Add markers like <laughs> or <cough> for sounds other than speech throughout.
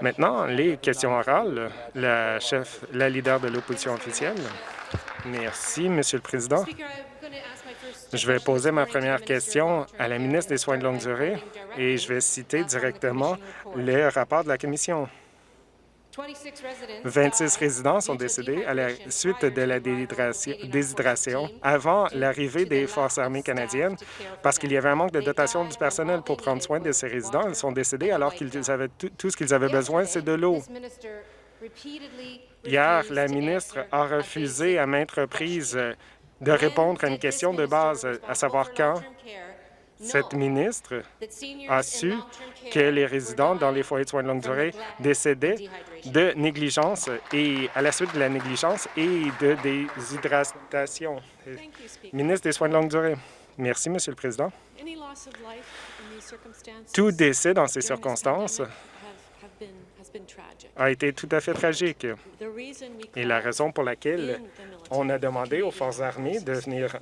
Maintenant, les questions orales. La chef, la leader de l'opposition officielle. Merci, Monsieur le Président. Je vais poser ma première question à la ministre des Soins de longue durée et je vais citer directement le rapport de la Commission. 26 résidents sont décédés à la suite de la déshydration avant l'arrivée des Forces armées canadiennes parce qu'il y avait un manque de dotation du personnel pour prendre soin de ces résidents. Ils sont décédés alors qu'ils avaient tout, ce qu'ils avaient besoin, c'est de l'eau. Hier, la ministre a refusé à maintes reprises de répondre à une question de base, à savoir quand cette ministre a su que les résidents dans les foyers de soins de longue durée décédaient de négligence et à la suite de la négligence et de déshydratation. Ministre des Soins de longue durée. Merci, Monsieur le Président. Tout décès dans ces circonstances a été tout à fait tragique. Et la raison pour laquelle on a demandé aux forces armées de, venir,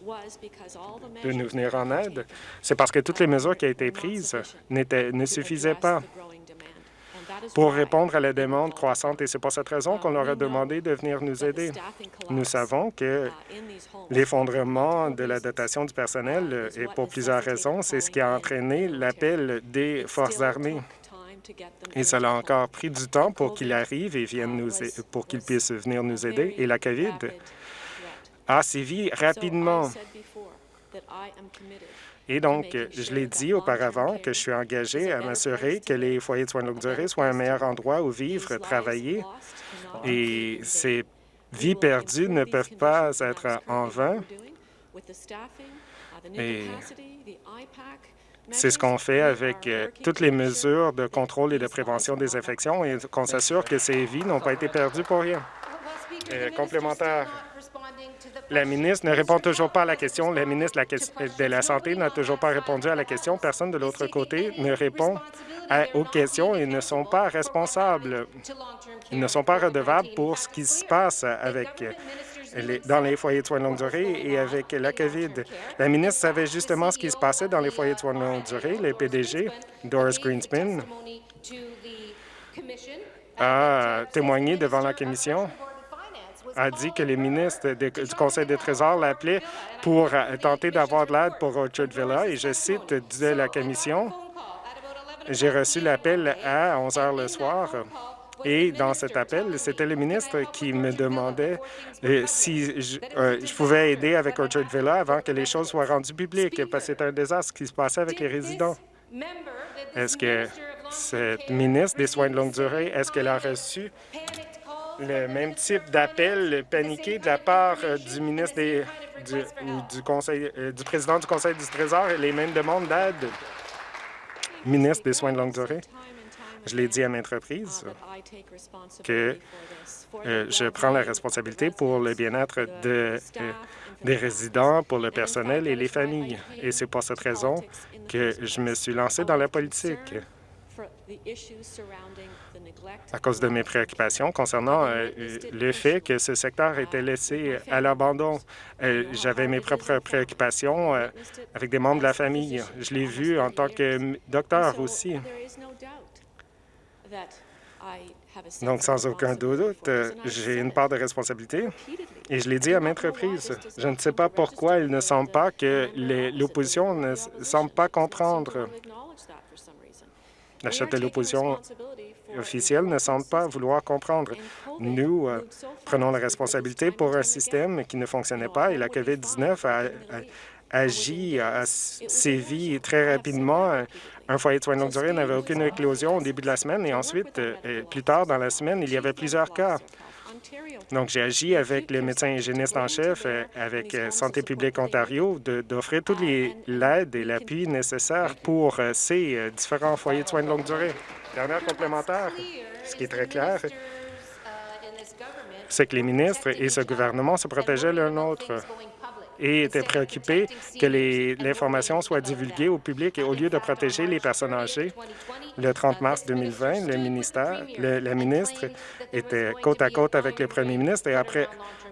de nous venir en aide, c'est parce que toutes les mesures qui ont été prises ne suffisaient pas pour répondre à la demande croissante et c'est pour cette raison qu'on leur a demandé de venir nous aider. Nous savons que l'effondrement de la dotation du personnel est pour plusieurs raisons. C'est ce qui a entraîné l'appel des forces armées. Et cela a encore pris du temps pour qu'il arrive et vienne nous pour qu'il puisse venir nous aider. Et la COVID a sévi rapidement. Et donc, je l'ai dit auparavant que je suis engagé à m'assurer que les foyers de soins de longue durée soient un meilleur endroit où vivre, travailler, et ces vies perdues ne peuvent pas être en vain. Et c'est ce qu'on fait avec euh, toutes les mesures de contrôle et de prévention des infections et qu'on s'assure que ces vies n'ont pas été perdues pour rien. Euh, complémentaire. La ministre ne répond toujours pas à la question. La ministre de la Santé n'a toujours pas répondu à la question. Personne de l'autre côté ne répond aux questions et ne sont pas responsables. Ils ne sont pas redevables pour ce qui se passe avec dans les foyers de soins de longue durée et avec la COVID. La ministre savait justement ce qui se passait dans les foyers de soins de longue durée. Le PDG, Doris Greenspan, a témoigné devant la Commission a dit que les ministres du Conseil des trésors l'appelaient pour tenter d'avoir de l'aide pour Orchard Villa. Et je cite de la Commission, j'ai reçu l'appel à 11 heures le soir et dans cet appel, c'était le ministre qui me demandait euh, si euh, je, pouvais aider avec Orchard Villa avant que les choses soient rendues publiques, parce que c'était un désastre qui se passait avec les résidents. Est-ce que cette ministre des Soins de longue durée, est-ce qu'elle a reçu le même type d'appel paniqué de la part euh, du ministre des, du, conseil, du président du Conseil du Trésor et les mêmes demandes d'aide? Ministre des Soins de longue durée. Je l'ai dit à maintes reprises que euh, je prends la responsabilité pour le bien-être de, euh, des résidents, pour le personnel et les familles. Et c'est pour cette raison que je me suis lancé dans la politique à cause de mes préoccupations concernant euh, le fait que ce secteur était laissé à l'abandon. J'avais mes propres préoccupations avec des membres de la famille. Je l'ai vu en tant que docteur aussi. Donc, sans aucun doute, euh, j'ai une part de responsabilité et je l'ai dit à maintes reprises. Je ne sais pas pourquoi il ne semble pas que l'opposition ne semble pas comprendre. La chef de l'opposition officielle ne semble pas vouloir comprendre. Nous euh, prenons la responsabilité pour un système qui ne fonctionnait pas et la COVID-19 a, agi, a sévi très rapidement. un foyer de soins de longue durée n'avait aucune éclosion au début de la semaine et ensuite, euh, plus tard dans la semaine, il y avait plusieurs cas. Donc, j'ai agi avec le médecin hygiéniste en chef, euh, avec euh, Santé publique Ontario, d'offrir toute l'aide et l'appui nécessaires pour ces différents foyers de soins de longue durée. Dernière complémentaire, ce qui est très clair, c'est que les ministres et ce gouvernement se protégeaient l'un l'autre et était préoccupé que l'information soit divulguée au public et au lieu de protéger les personnes âgées. Le 30 mars 2020, le ministère, la ministre était côte à côte avec le premier ministre et a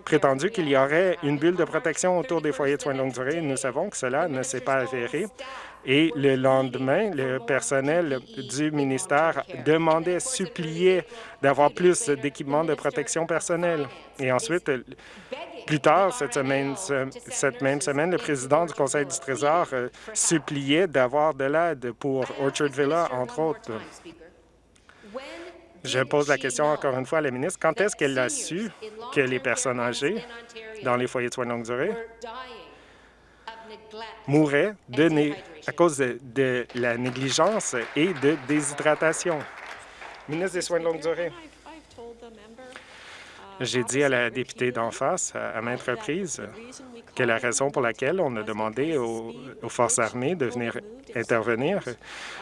prétendu qu'il y aurait une bulle de protection autour des foyers de soins de longue durée. Nous savons que cela ne s'est pas avéré. Et le lendemain, le personnel du ministère demandait, suppliait d'avoir plus d'équipements de protection personnelle. Et ensuite, plus tard, cette, même semaine, le président du Conseil du Trésor euh, suppliait d'avoir de l'aide pour Orchard Villa, entre autres. Je pose la question encore une fois à la ministre. Quand est-ce qu'elle a su que les personnes âgées dans les foyers de soins de longue durée mouraient de à cause de, la négligence et de déshydratation? Ministre des Soins de longue durée. J'ai dit à la députée d'en face, à maintes reprises, que la raison pour laquelle on a demandé aux, forces armées de venir intervenir,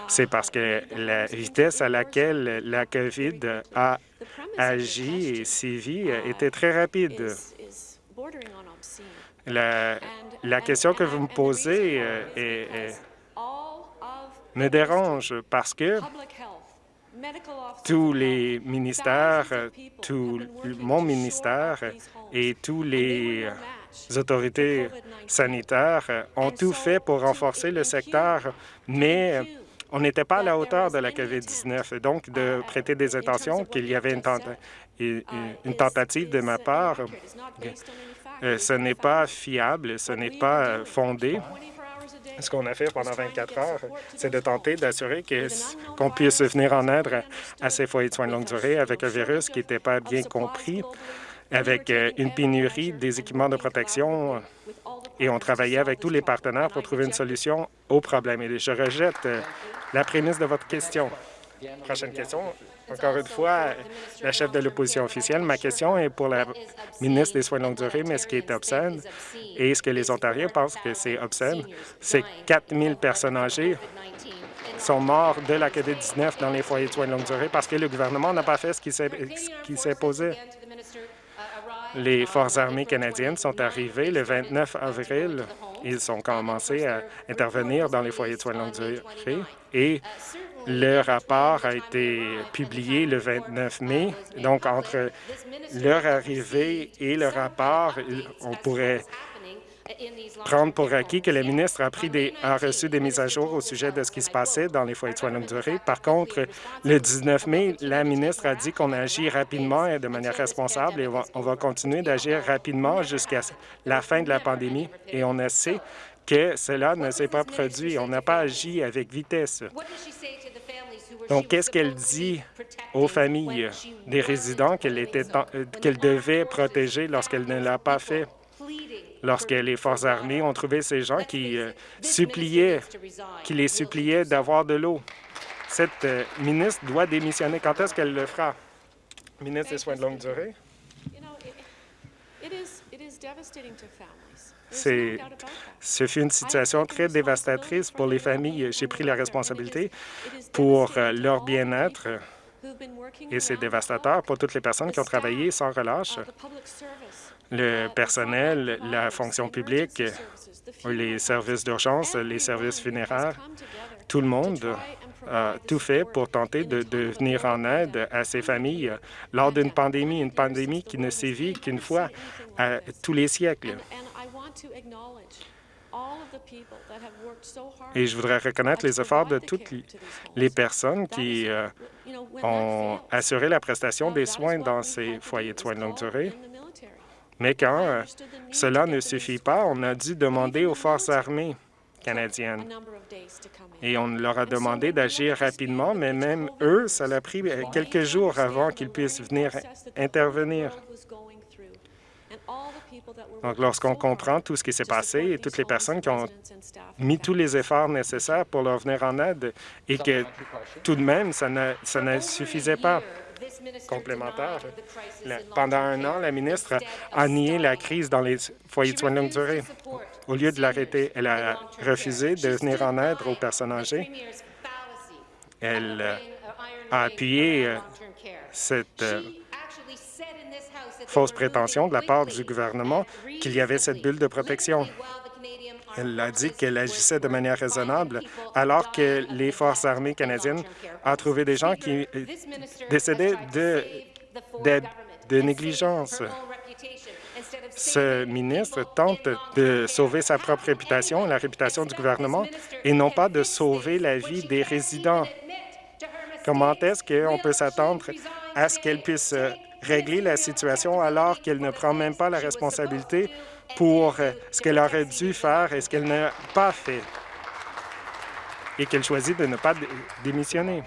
c'est parce que la vitesse à laquelle la COVID a agi et sévi était très rapide. La, question que vous me posez euh, me dérange parce que tous les ministères, tout mon ministère et tous les autorités sanitaires ont tout fait pour renforcer le secteur, mais on n'était pas à la hauteur de la COVID-19, donc de prêter des intentions qu'il y avait une, une, tentative de ma part. Euh, ce n'est pas fiable, ce n'est pas fondé. Ce qu'on a fait pendant 24 heures, c'est de tenter d'assurer qu'on puisse venir en aide à ces foyers de soins de longue durée avec un virus qui n'était pas bien compris, avec euh, une pénurie des équipements de protection et on travaillait avec tous les partenaires pour trouver une solution au problème. Et je rejette euh, la prémisse de votre question. Prochaine question. Encore une fois, la chef de l'opposition officielle, ma question est pour la ministre des Soins de longue durée, mais ce qui est obscène et ce que les Ontariens pensent que c'est obscène, c'est 4 000 personnes âgées sont mortes de la COVID-19 dans les foyers de soins de longue durée parce que le gouvernement n'a pas fait ce qui s'est posé. Les Forces armées canadiennes sont arrivées le 29 avril. Ils ont commencé à intervenir dans les foyers de soins de longue durée et le rapport a été publié le 29 mai. Donc, entre leur arrivée et le rapport, on pourrait prendre pour acquis que le ministre a, pris des, a reçu des mises à jour au sujet de ce qui se passait dans les foyers de soins de longue durée. Par contre, le 19 mai, la ministre a dit qu'on agit rapidement et de manière responsable et on va, continuer d'agir rapidement jusqu'à la fin de la pandémie. Et on sait que cela ne s'est pas produit. On n'a pas agi avec vitesse. Donc, qu'est-ce qu'elle dit aux familles des résidents qu'elle qu'elle devait protéger lorsqu'elle ne l'a pas fait? Lorsque les forces armées ont trouvé ces gens qui euh, suppliaient, qui les suppliaient d'avoir de l'eau. Cette euh, ministre doit démissionner. Quand est-ce qu'elle le fera? Ministre des Soins de longue durée. Ce fut une situation très dévastatrice pour les familles. J'ai pris la responsabilité pour euh, leur bien-être et c'est dévastateur pour toutes les personnes qui ont travaillé sans relâche. Le personnel, la fonction publique, les services d'urgence, les services funéraires, tout le monde a tout fait pour tenter de, venir en aide à ces familles lors d'une pandémie, une pandémie qui ne sévit qu'une fois à tous les siècles. Et je voudrais reconnaître les efforts de toutes les personnes qui euh, ont assuré la prestation des soins dans ces foyers de soins de longue durée. Mais quand euh, cela ne suffit pas, on a dû demander aux forces armées canadiennes. Et on leur a demandé d'agir rapidement, mais même eux, ça a pris euh, quelques jours avant qu'ils puissent venir intervenir. Donc, lorsqu'on comprend tout ce qui s'est passé et toutes les personnes qui ont mis tous les efforts nécessaires pour leur venir en aide et que tout de même, ça ne, suffisait pas complémentaire. pendant un an, la ministre a nié la crise dans les foyers de soins de longue durée. Au lieu de l'arrêter, elle a refusé de venir en aide aux personnes âgées. Elle euh, a appuyé euh, cette euh, fausse prétention de la part du gouvernement qu'il y avait cette bulle de protection. Elle a dit qu'elle agissait de manière raisonnable, alors que les Forces armées canadiennes ont trouvé des gens qui décédaient de, de, de négligence. ce ministre tente de sauver sa propre réputation, la réputation du gouvernement, et non pas de sauver la vie des résidents. Comment est-ce qu'on peut s'attendre à ce qu'elle puisse régler la situation alors qu'elle ne prend même pas la responsabilité pour euh, ce qu'elle aurait dû faire et ce qu'elle n'a pas fait et qu'elle choisit de ne pas démissionner.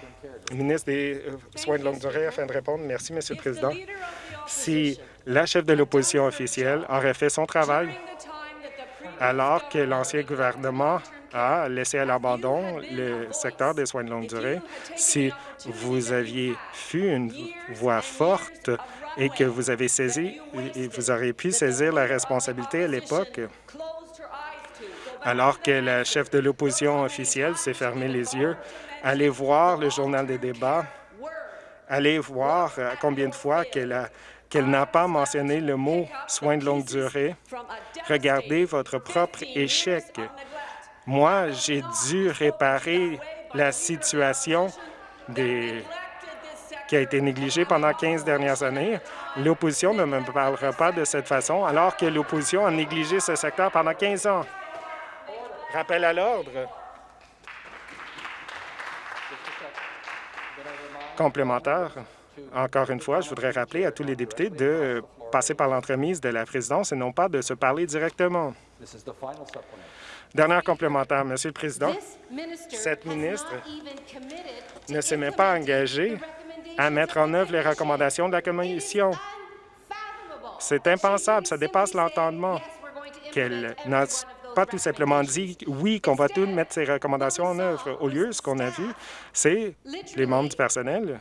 Ministre des euh, Soins de longue durée, afin de répondre. Merci, Monsieur le Président. Si la chef de l'opposition officielle aurait fait son travail alors que l'ancien gouvernement a laissé à l'abandon le secteur des soins de longue durée, si vous aviez fui une voix forte et que vous avez saisi, et vous auriez pu saisir la responsabilité à l'époque, alors que la chef de l'opposition officielle s'est fermé les yeux, allez voir le journal des débats, allez voir combien de fois qu'elle qu'elle n'a pas mentionné le mot « soins de longue durée ». Regardez votre propre échec. Moi, j'ai dû réparer la situation des... qui a été négligée pendant 15 dernières années. L'opposition ne me parlera pas de cette façon, alors que l'opposition a négligé ce secteur pendant 15 ans. Rappel à l'ordre. Complémentaire. Encore une fois, je voudrais rappeler à tous les députés de passer par l'entremise de la présidence et non pas de se parler directement. Dernière complémentaire, Monsieur le Président, cette ministre ne s'est même pas engagée à mettre en œuvre les recommandations de la Commission. C'est impensable, ça dépasse l'entendement qu'elle n'a pas tout simplement dit oui, qu'on va tout mettre ces recommandations en œuvre. Au lieu, ce qu'on a vu, c'est les membres du personnel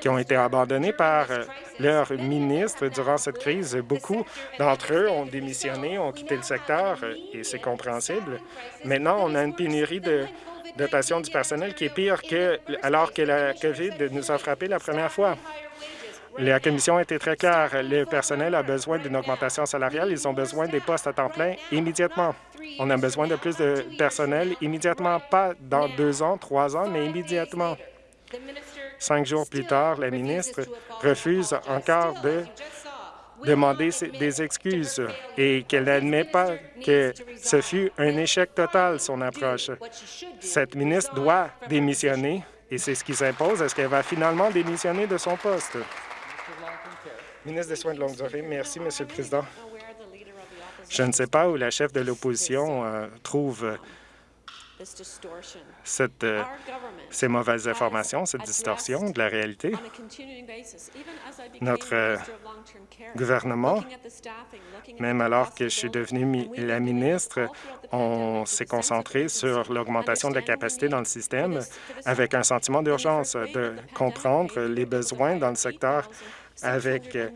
qui ont été abandonnés par euh, leur ministre durant cette crise. Beaucoup d'entre eux ont démissionné, ont quitté le secteur, et c'est compréhensible. Maintenant, on a une pénurie de dotation du personnel qui est pire que alors que la COVID nous a frappé la première fois. La commission a été très claire. Le personnel a besoin d'une augmentation salariale. Ils ont besoin des postes à temps plein immédiatement. On a besoin de plus de personnel immédiatement, pas dans deux ans, trois ans, mais immédiatement. Cinq jours plus tard, la ministre refuse encore de demander des excuses et qu'elle n'admet pas que ce fut un échec total, son approche. Cette ministre doit démissionner et c'est ce qui s'impose. Est-ce qu'elle va finalement démissionner de son poste? Ministre des Soins de longue durée, merci, Monsieur le Président. Je ne sais pas où la chef de l'opposition euh, trouve cette, euh, ces mauvaises informations, cette distorsion de la réalité. Notre euh, gouvernement, même alors que je suis devenue la ministre, on s'est concentré sur l'augmentation de la capacité dans le système avec un sentiment d'urgence, de comprendre les besoins dans le secteur avec euh,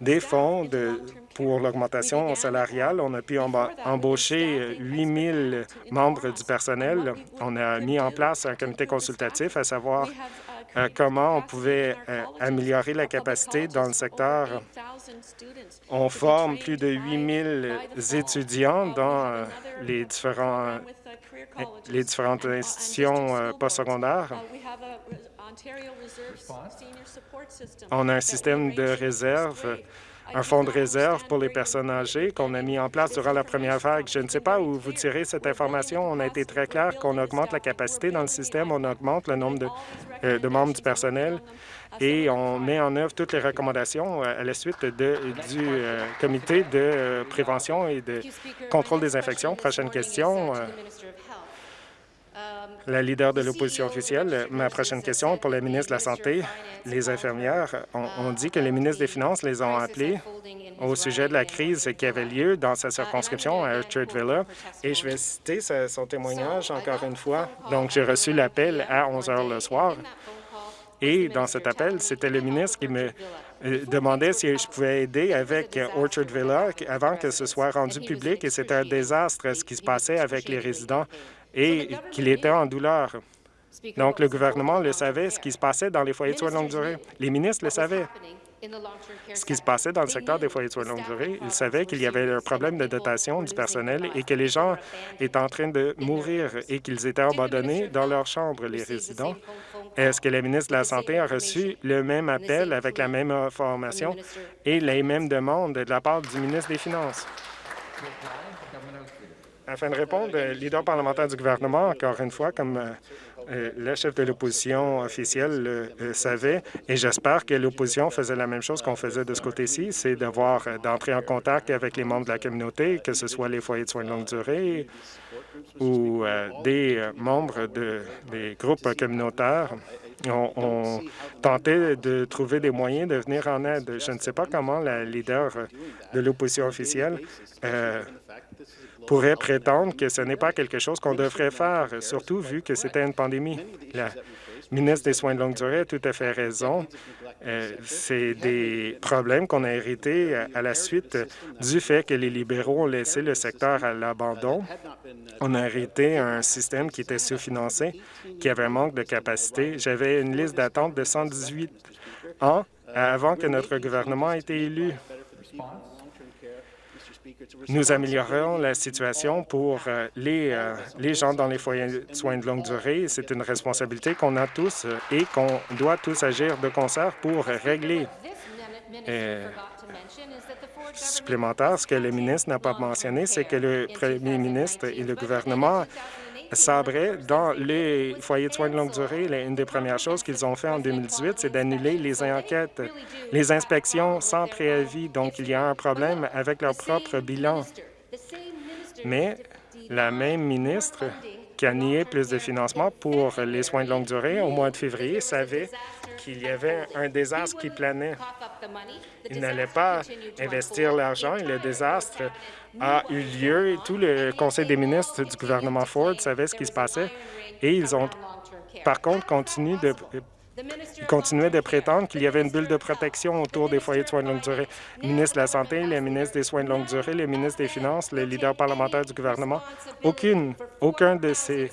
des fonds de, pour l'augmentation salariale. On a pu embaucher 8 000 membres du personnel. On a mis en place un comité consultatif à savoir euh, comment on pouvait euh, améliorer la capacité dans le secteur. On forme plus de 8 000 étudiants dans les, différents, les différentes institutions postsecondaires. On a un système de réserve, un fonds de réserve pour les personnes âgées qu'on a mis en place durant la première vague. Je ne sais pas où vous tirez cette information. On a été très clair qu'on augmente la capacité dans le système, on augmente le nombre de, euh, membres du personnel et on met en œuvre toutes les recommandations euh, à la suite de, du euh, comité de prévention et de contrôle des infections. Prochaine question la leader de l'opposition officielle. Ma prochaine question pour la ministre de la Santé. Les infirmières ont, dit que les ministres des Finances les ont appelés au sujet de la crise qui avait lieu dans sa circonscription à Orchard Villa. Et je vais citer son témoignage encore une fois. Donc, j'ai reçu l'appel à 11 heures le soir. Et dans cet appel, c'était le ministre qui me euh, demandait si je pouvais aider avec Orchard Villa avant que ce soit rendu public. Et c'était un désastre ce qui se passait avec les résidents et qu'il était en douleur. Donc, le gouvernement le savait, ce qui se passait dans les foyers de soins de longue durée. Les ministres le savaient. ce qui se passait dans le secteur des foyers de soins de longue durée. Ils savaient qu'il y avait un problème de dotation du personnel et que les gens étaient en train de mourir et qu'ils étaient abandonnés dans leurs chambres, les résidents. Est-ce que la ministre de la Santé a reçu le même appel avec la même information et les mêmes demandes de la part du ministre des Finances? Afin de répondre, le leader parlementaire du gouvernement, encore une fois, comme euh, euh, le chef de l'opposition officielle le euh, savait, et j'espère que l'opposition faisait la même chose qu'on faisait de ce côté-ci, c'est d'avoir d'entrer en contact avec les membres de la communauté, que ce soit les foyers de soins de longue durée ou des membres de, des groupes communautaires. On, on, tentait de trouver des moyens de venir en aide. Je ne sais pas comment la leader de l'opposition officielle pourrait prétendre que ce n'est pas quelque chose qu'on devrait faire, surtout vu que c'était une pandémie. La ministre des Soins de longue durée a tout à fait raison. Euh, c'est des problèmes qu'on a hérités à la suite du fait que les libéraux ont laissé le secteur à l'abandon. On a hérité un système qui était sous-financé, qui avait un manque de capacité. J'avais une liste d'attente de 118 ans avant que notre gouvernement ait été élu. Nous améliorerons la situation pour euh, les, euh, les gens dans les foyers de soins de longue durée. C'est une responsabilité qu'on a tous euh, et qu'on doit tous agir de concert pour régler. supplémentaire, ce que le ministre n'a pas mentionné, c'est que le premier ministre et le gouvernement sabrait dans les foyers de soins de longue durée, une des premières choses qu'ils ont fait en 2018, c'est d'annuler les enquêtes, les inspections sans préavis. Donc, il y a un problème avec leur propre bilan. Mais la même ministre qui a nié plus de financement pour les soins de longue durée au mois de février savait qu'il y avait un désastre qui planait. Il n'allait pas investir l'argent et le désastre a eu lieu. Tout le conseil des ministres du gouvernement Ford savait ce qui se passait et ils ont, par contre, continué de continuaient de prétendre qu'il y avait une bulle de protection autour des foyers de soins de longue durée. Le ministre de la Santé, le ministre des Soins de longue durée, le ministre des Finances, le leader parlementaire du gouvernement, aucune, aucun de ces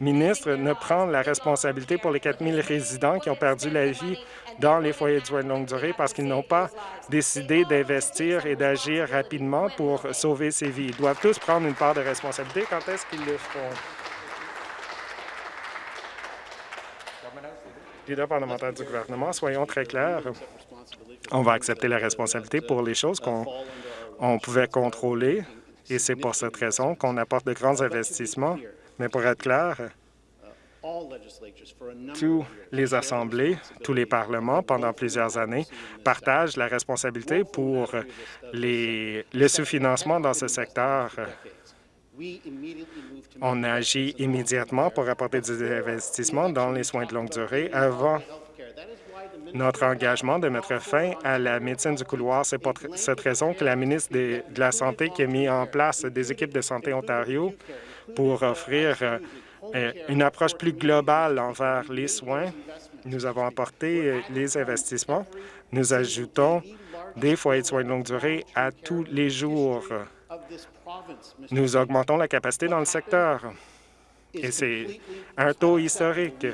ministres ne prend la responsabilité pour les 4 000 résidents qui ont perdu la vie dans les foyers de soins de longue durée parce qu'ils n'ont pas décidé d'investir et d'agir rapidement pour sauver ces vies. Ils doivent tous prendre une part de responsabilité. Quand est-ce qu'ils le feront? Leader parlementaire du gouvernement, soyons très clairs. On va accepter la responsabilité pour les choses qu'on pouvait contrôler et c'est pour cette raison qu'on apporte de grands investissements. Mais pour être clair, tous les assemblées, tous les parlements, pendant plusieurs années, partagent la responsabilité pour le sous-financement dans ce secteur. On agit immédiatement pour apporter des investissements dans les soins de longue durée avant notre engagement de mettre fin à la médecine du couloir. C'est pour cette raison que la ministre de la Santé qui a mis en place des équipes de santé Ontario pour offrir euh, euh, une approche plus globale envers les soins. Nous avons apporté euh, les investissements. Nous ajoutons des foyers de soins de longue durée à tous les jours. Nous augmentons la capacité dans le secteur. Et c'est un taux historique.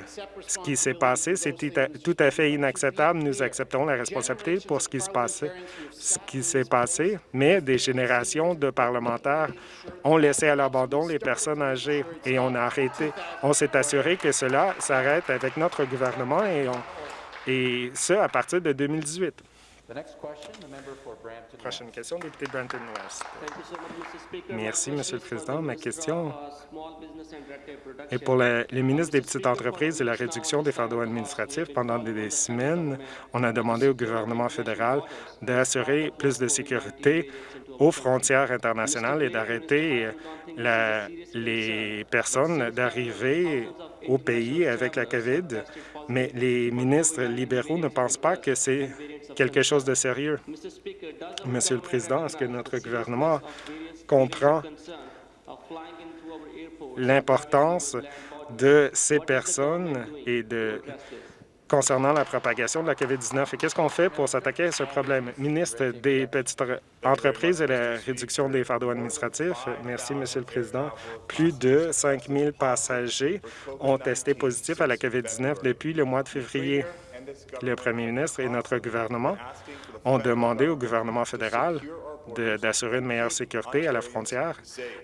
Ce qui s'est passé, c'est tout à fait inacceptable. Nous acceptons la responsabilité pour ce qui s'est passé, mais des générations de parlementaires ont laissé à l'abandon les personnes âgées et on a arrêté. On s'est assuré que cela s'arrête avec notre gouvernement et, et ce, à partir de 2018. Prochaine question, député Brampton West. Merci, Monsieur le Président. Ma question est pour les ministres des petites entreprises et la réduction des fardeaux administratifs. Pendant des semaines, on a demandé au gouvernement fédéral d'assurer plus de sécurité aux frontières internationales et d'arrêter les personnes d'arriver au pays avec la COVID. Mais les ministres libéraux ne pensent pas que c'est quelque chose de sérieux. Monsieur le Président, est-ce que notre gouvernement comprend l'importance de ces personnes et de concernant la propagation de la COVID-19 et qu'est-ce qu'on fait pour s'attaquer à ce problème? Ministre des petites entreprises et la réduction des fardeaux administratifs, merci, Monsieur le Président. Plus de 5 000 passagers ont testé positif à la COVID-19 depuis le mois de février. Le premier ministre et notre gouvernement ont demandé au gouvernement fédéral d'assurer une meilleure sécurité à la frontière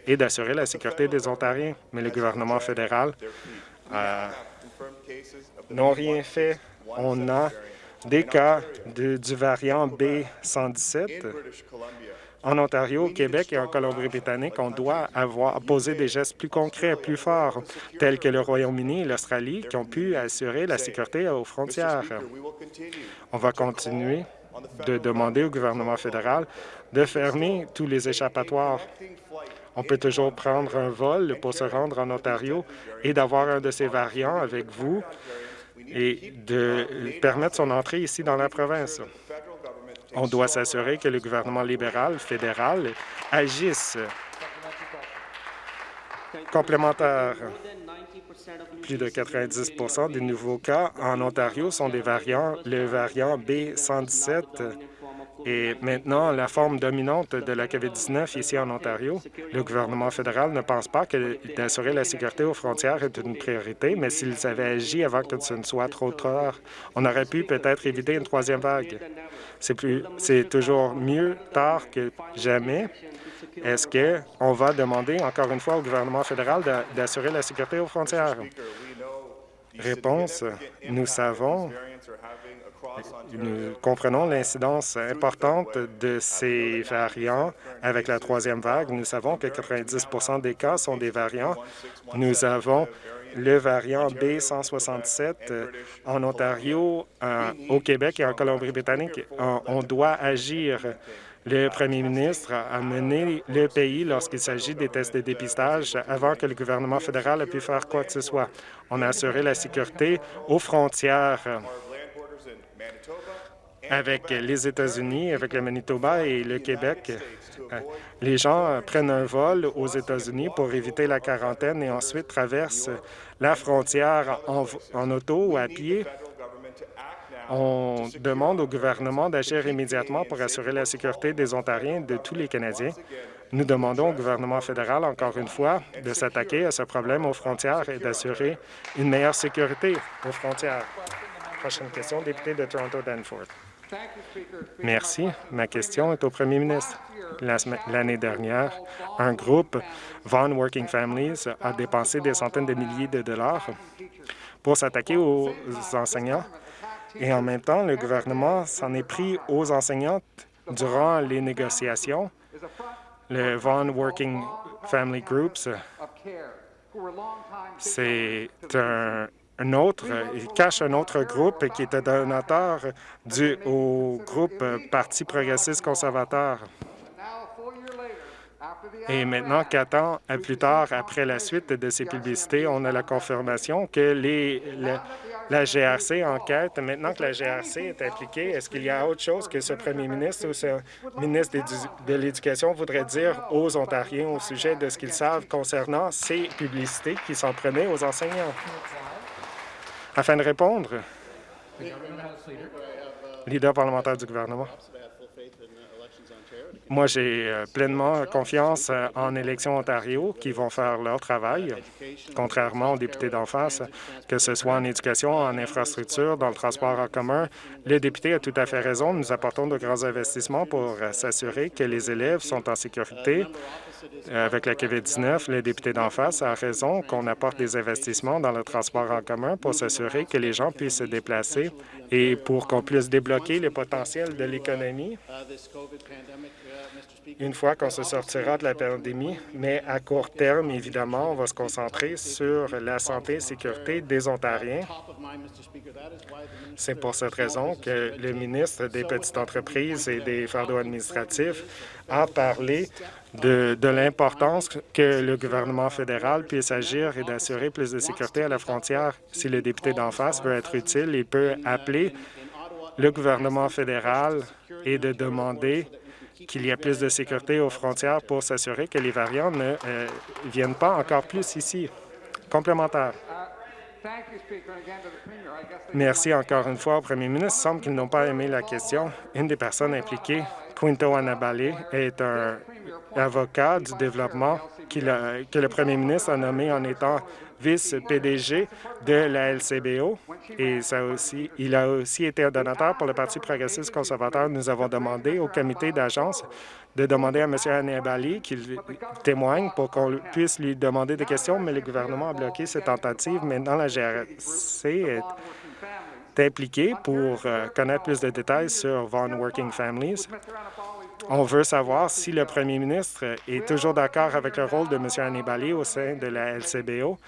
et d'assurer la sécurité des Ontariens. Mais le gouvernement fédéral euh, n'a rien fait. On a des cas du variant B117 en Ontario, au Québec et en Colombie-Britannique, on doit avoir posé des gestes plus concrets, plus forts, tels que le Royaume-Uni et l'Australie, qui ont pu assurer la sécurité aux frontières. On va continuer de demander au gouvernement fédéral de fermer tous les échappatoires. On peut toujours prendre un vol pour se rendre en Ontario et d'avoir un de ces variants avec vous et de permettre son entrée ici dans la province. On doit s'assurer que le gouvernement libéral fédéral agisse. Complémentaire. Plus de 90% des nouveaux cas en Ontario sont des variants, le variant B117 et maintenant la forme dominante de la COVID-19 ici en Ontario. Le gouvernement fédéral ne pense pas que d'assurer la sécurité aux frontières est une priorité, mais s'ils avaient agi avant que ce ne soit trop tard, on aurait pu peut-être éviter une troisième vague. C'est toujours mieux tard que jamais. Est-ce qu'on va demander encore une fois au gouvernement fédéral d'assurer la sécurité aux frontières? Réponse, nous savons nous comprenons l'incidence importante de ces variants avec la troisième vague. Nous savons que 90% des cas sont des variants. Nous avons le variant B167 en Ontario, au Québec et en Colombie-Britannique. On doit agir. Le premier ministre a mené le pays lorsqu'il s'agit des tests de dépistage avant que le gouvernement fédéral ait pu faire quoi que ce soit. On a assuré la sécurité aux frontières avec les États-Unis, avec le Manitoba et le Québec. Les gens prennent un vol aux États-Unis pour éviter la quarantaine et ensuite traversent la frontière en, auto ou à pied. On demande au gouvernement d'agir immédiatement pour assurer la sécurité des Ontariens et de tous les Canadiens. Nous demandons au gouvernement fédéral, encore une fois, de s'attaquer à ce problème aux frontières et d'assurer une meilleure sécurité aux frontières. Prochaine question, député de Toronto-Danforth. Merci. Ma question est au premier ministre. L'année dernière, un groupe, Vaughan Working Families, a dépensé des centaines de milliers de dollars pour s'attaquer aux enseignants. Et en même temps, le gouvernement s'en est pris aux enseignantes durant les négociations. Le Vaughan Working Family Groups, c'est un, un autre, il cache un autre groupe qui était donateur du, au groupe Parti progressiste conservateur. Et maintenant, quatre ans plus tard, après la suite de ces publicités, on a la confirmation que les, la GRC enquête. Maintenant que la GRC est impliquée, est-ce qu'il y a autre chose que ce premier ministre ou ce ministre de l'Éducation voudrait dire aux Ontariens au sujet de ce qu'ils savent concernant ces publicités qui s'en prenaient aux enseignants? Afin de répondre, leader parlementaire du gouvernement. Moi, j'ai euh, pleinement confiance euh, en élections Ontario qui vont faire leur travail, contrairement aux députés d'en face, que ce soit en éducation, en infrastructure, dans le transport en commun. Le député a tout à fait raison. Nous apportons de grands investissements pour euh, s'assurer que les élèves sont en sécurité. Avec la COVID-19, le député d'en face a raison qu'on apporte des investissements dans le transport en commun pour s'assurer que les gens puissent se déplacer et pour qu'on puisse débloquer le potentiel de l'économie une fois qu'on se sortira de la pandémie, mais à court terme, évidemment, on va se concentrer sur la santé et sécurité des Ontariens. C'est pour cette raison que le ministre des Petites entreprises et des fardeaux administratifs a parlé de, de l'importance que le gouvernement fédéral puisse agir et d'assurer plus de sécurité à la frontière. Si le député d'en face veut être utile, il peut appeler le gouvernement fédéral et de demander qu'il y ait plus de sécurité aux frontières pour s'assurer que les variants ne euh, viennent pas encore plus ici. Complémentaire. Merci encore une fois au premier ministre. Il semble qu'ils n'ont pas aimé la question. Une des personnes impliquées, Quinto Annabale, est un avocat du développement que le premier ministre a nommé en étant vice-PDG de la LCBO et ça aussi, il a aussi été un donateur pour le Parti progressiste conservateur. Nous avons demandé au comité d'agence de demander à M. Hannibali qu'il témoigne pour qu'on puisse lui demander des questions, mais le gouvernement a bloqué cette tentative. Maintenant, la GRC est impliqué pour euh, connaître plus de détails sur Vaughan Working Families. On veut savoir si le premier ministre est toujours d'accord avec le rôle de M. Annibali au sein de la LCBO.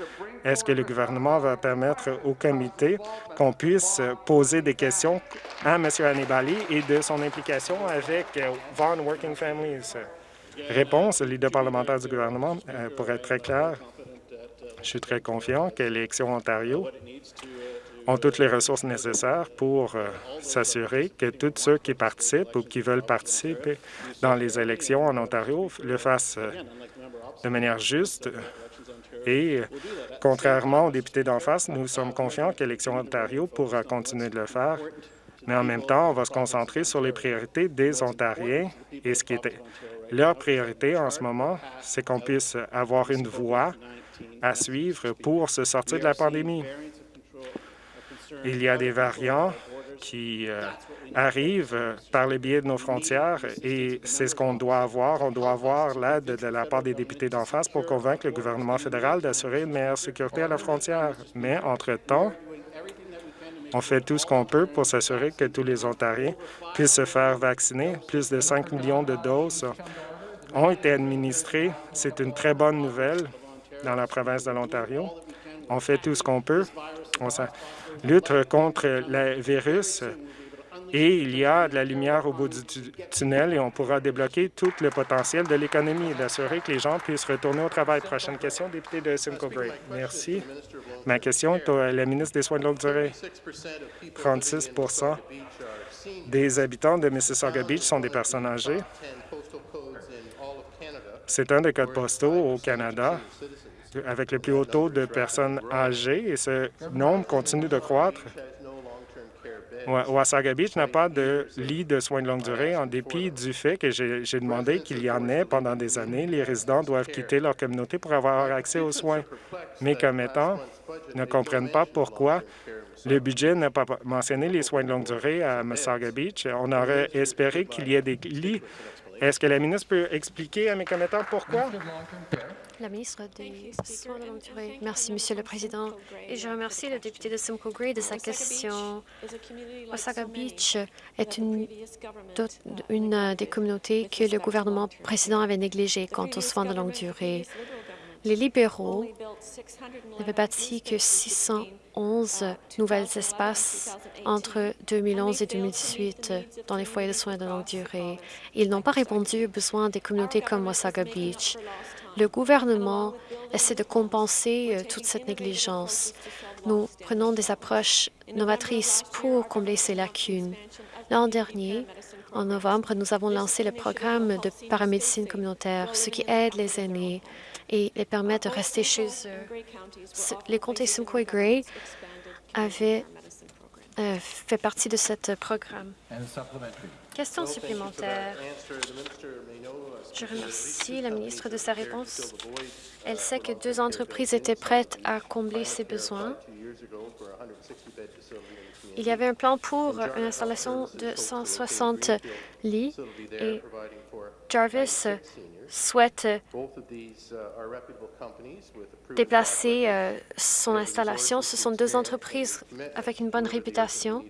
Est-ce que le gouvernement va permettre au comité qu'on puisse poser des questions à M. Annibali et de son implication avec Vaughan Working Families? Réponse, le leader parlementaire du gouvernement, euh, pour être très clair, je suis très confiant que l'élection Ontario ont toutes les ressources nécessaires pour euh, s'assurer que tous ceux qui participent ou qui veulent participer dans les élections en Ontario le fassent euh, de manière juste. Et euh, contrairement aux députés d'en face, nous sommes confiants que l'élection Ontario pourra continuer de le faire. Mais en même temps, on va se concentrer sur les priorités des Ontariens et ce qui était leur priorité en ce moment, c'est qu'on puisse avoir une voie à suivre pour se sortir de la pandémie. Il y a des variants qui euh, arrivent par le biais de nos frontières et c'est ce qu'on doit avoir. On doit avoir l'aide de la part des députés d'en face pour convaincre le gouvernement fédéral d'assurer une meilleure sécurité à la frontière. Mais entre-temps, on fait tout ce qu'on peut pour s'assurer que tous les Ontariens puissent se faire vacciner. Plus de 5 millions de doses ont été administrées. C'est une très bonne nouvelle dans la province de l'Ontario. On fait tout ce qu'on peut. Lutte contre le virus et il y a de la lumière au bout du tunnel et on pourra débloquer tout le potentiel de l'économie et d'assurer que les gens puissent retourner au travail. Prochaine question, député de Simcoe Gray. Merci. Ma question est à la ministre des Soins de longue durée. 36 des habitants de Mississauga Beach sont des personnes âgées. C'est un des codes postaux au Canada avec le plus haut taux de personnes âgées et ce nombre continue de croître. Wasaga Beach n'a pas de lit de soins de longue durée en dépit du fait que j'ai demandé qu'il y en ait pendant des années. Les résidents doivent quitter leur communauté pour avoir accès aux soins. Mes commettants ne comprennent pas pourquoi le budget n'a pas mentionné les soins de longue durée à Wasaga Beach. On aurait espéré qu'il y ait des lits. Est-ce que la ministre peut expliquer à mes commettants pourquoi? La ministre des Soins de longue durée. Merci, Monsieur le Président. Et je remercie le député de Simcoe Gray de sa question. Osaka Beach est une, une des communautés que le gouvernement précédent avait négligées quant aux soins de longue durée. Les libéraux n'avaient bâti que 611 nouvelles espaces entre 2011 et 2018 dans les foyers de soins de longue durée. Ils n'ont pas répondu aux besoins des communautés comme Osaka Beach. Le gouvernement essaie de compenser euh, toute cette négligence. Nous prenons des approches novatrices pour combler ces lacunes. L'an dernier, en novembre, nous avons lancé le programme de paramédecine communautaire, ce qui aide les aînés et les permet de rester chez eux. Les comtés Simcoe et Gray avaient euh, fait partie de ce programme. Question supplémentaire. Je remercie la ministre de sa réponse. Elle sait que deux entreprises étaient prêtes à combler ses besoins. Il y avait un plan pour une installation de 160 lits et Jarvis souhaite déplacer euh, son installation. Ce sont deux entreprises avec une bonne réputation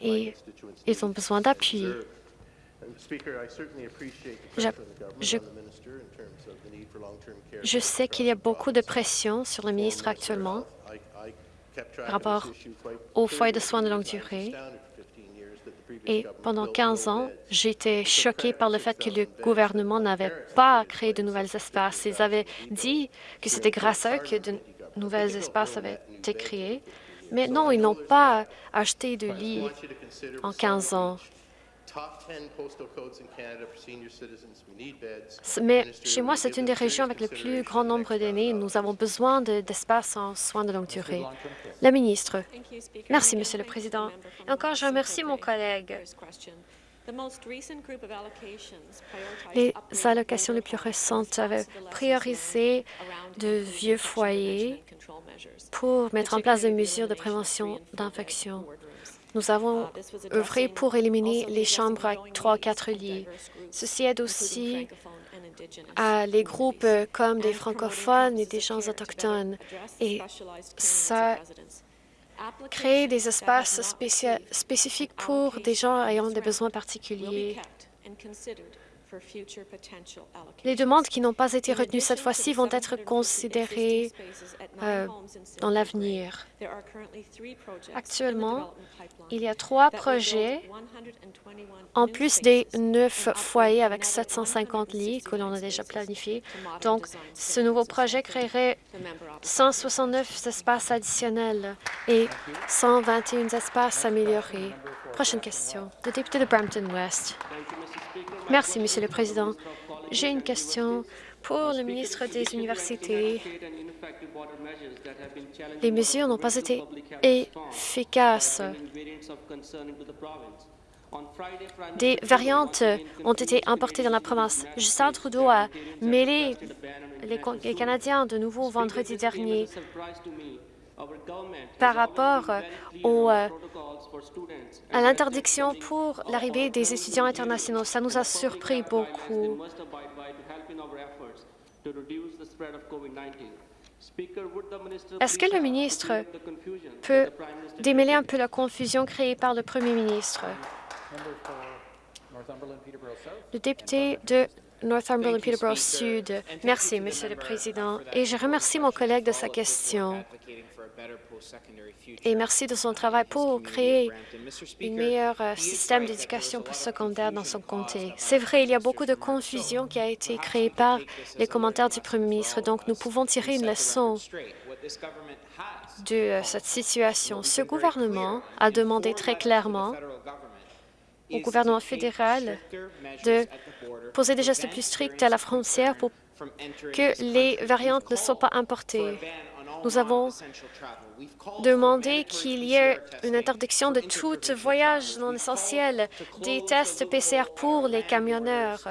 et ils ont besoin d'appui. Je, je, sais qu'il y a beaucoup de pression sur le ministre actuellement par rapport aux foyers de soins de longue durée. Et pendant 15 ans, j'étais choquée par le fait que le gouvernement n'avait pas créé de nouveaux espaces. Ils avaient dit que c'était grâce à eux que de nouveaux espaces avaient été créés. Mais non, ils n'ont pas acheté de lits en 15 ans. Mais chez moi, c'est une des régions avec le plus grand nombre d'aînés. Nous avons besoin d'espace en soins de longue durée. La ministre. Merci, Monsieur le Président. Et encore, je remercie mon collègue Les allocations les plus récentes avaient priorisé de vieux foyers pour mettre en place des mesures de prévention d'infection. Nous avons œuvré pour éliminer les chambres à trois ou quatre lits. Ceci aide aussi à les groupes comme des francophones et des gens autochtones. Et ça crée des espaces spécifiques pour des gens ayant des besoins particuliers. Les demandes qui n'ont pas été retenues cette fois-ci vont être considérées euh, dans l'avenir. Actuellement, il y a trois projets, en plus des neuf foyers avec 750 lits que l'on a déjà planifiés. Donc, ce nouveau projet créerait 169 espaces additionnels et 121 espaces améliorés. Prochaine question. Le député de Brampton West. Merci, Monsieur le Président. J'ai une question pour le ministre des Universités. Les mesures n'ont pas été efficaces. Des variantes ont été importées dans la province. Justin Trudeau a mêlé les Canadiens de nouveau vendredi dernier par rapport au, euh, à l'interdiction pour l'arrivée des étudiants internationaux. Ça nous a surpris beaucoup. Est-ce que le ministre peut démêler un peu la confusion créée par le premier ministre? Le député de Northumberland Peterborough Sud. Merci, Monsieur le Président, et je remercie mon collègue de sa question et merci de son travail pour créer un meilleur euh, système d'éducation postsecondaire dans son comté. C'est vrai, il y a beaucoup de confusion qui a été créée par les commentaires du premier ministre, donc nous pouvons tirer une leçon de euh, cette situation. Ce gouvernement a demandé très clairement au gouvernement fédéral de poser des gestes plus stricts à la frontière pour que les variantes ne soient pas importées. Nous avons demandé qu'il y ait une interdiction de tout voyage non essentiel, des tests PCR pour les camionneurs.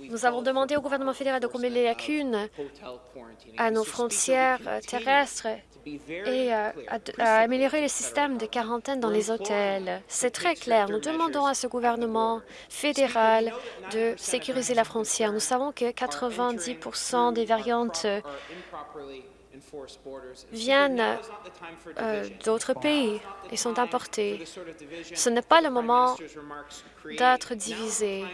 Nous avons demandé au gouvernement fédéral de combler les lacunes à nos frontières terrestres et euh, à, améliorer le système de quarantaine dans les hôtels. C'est très clair. Nous demandons à ce gouvernement fédéral de sécuriser la frontière. Nous savons que 90% des variantes viennent euh, d'autres pays et sont importés. Ce n'est pas le moment d'être divisés.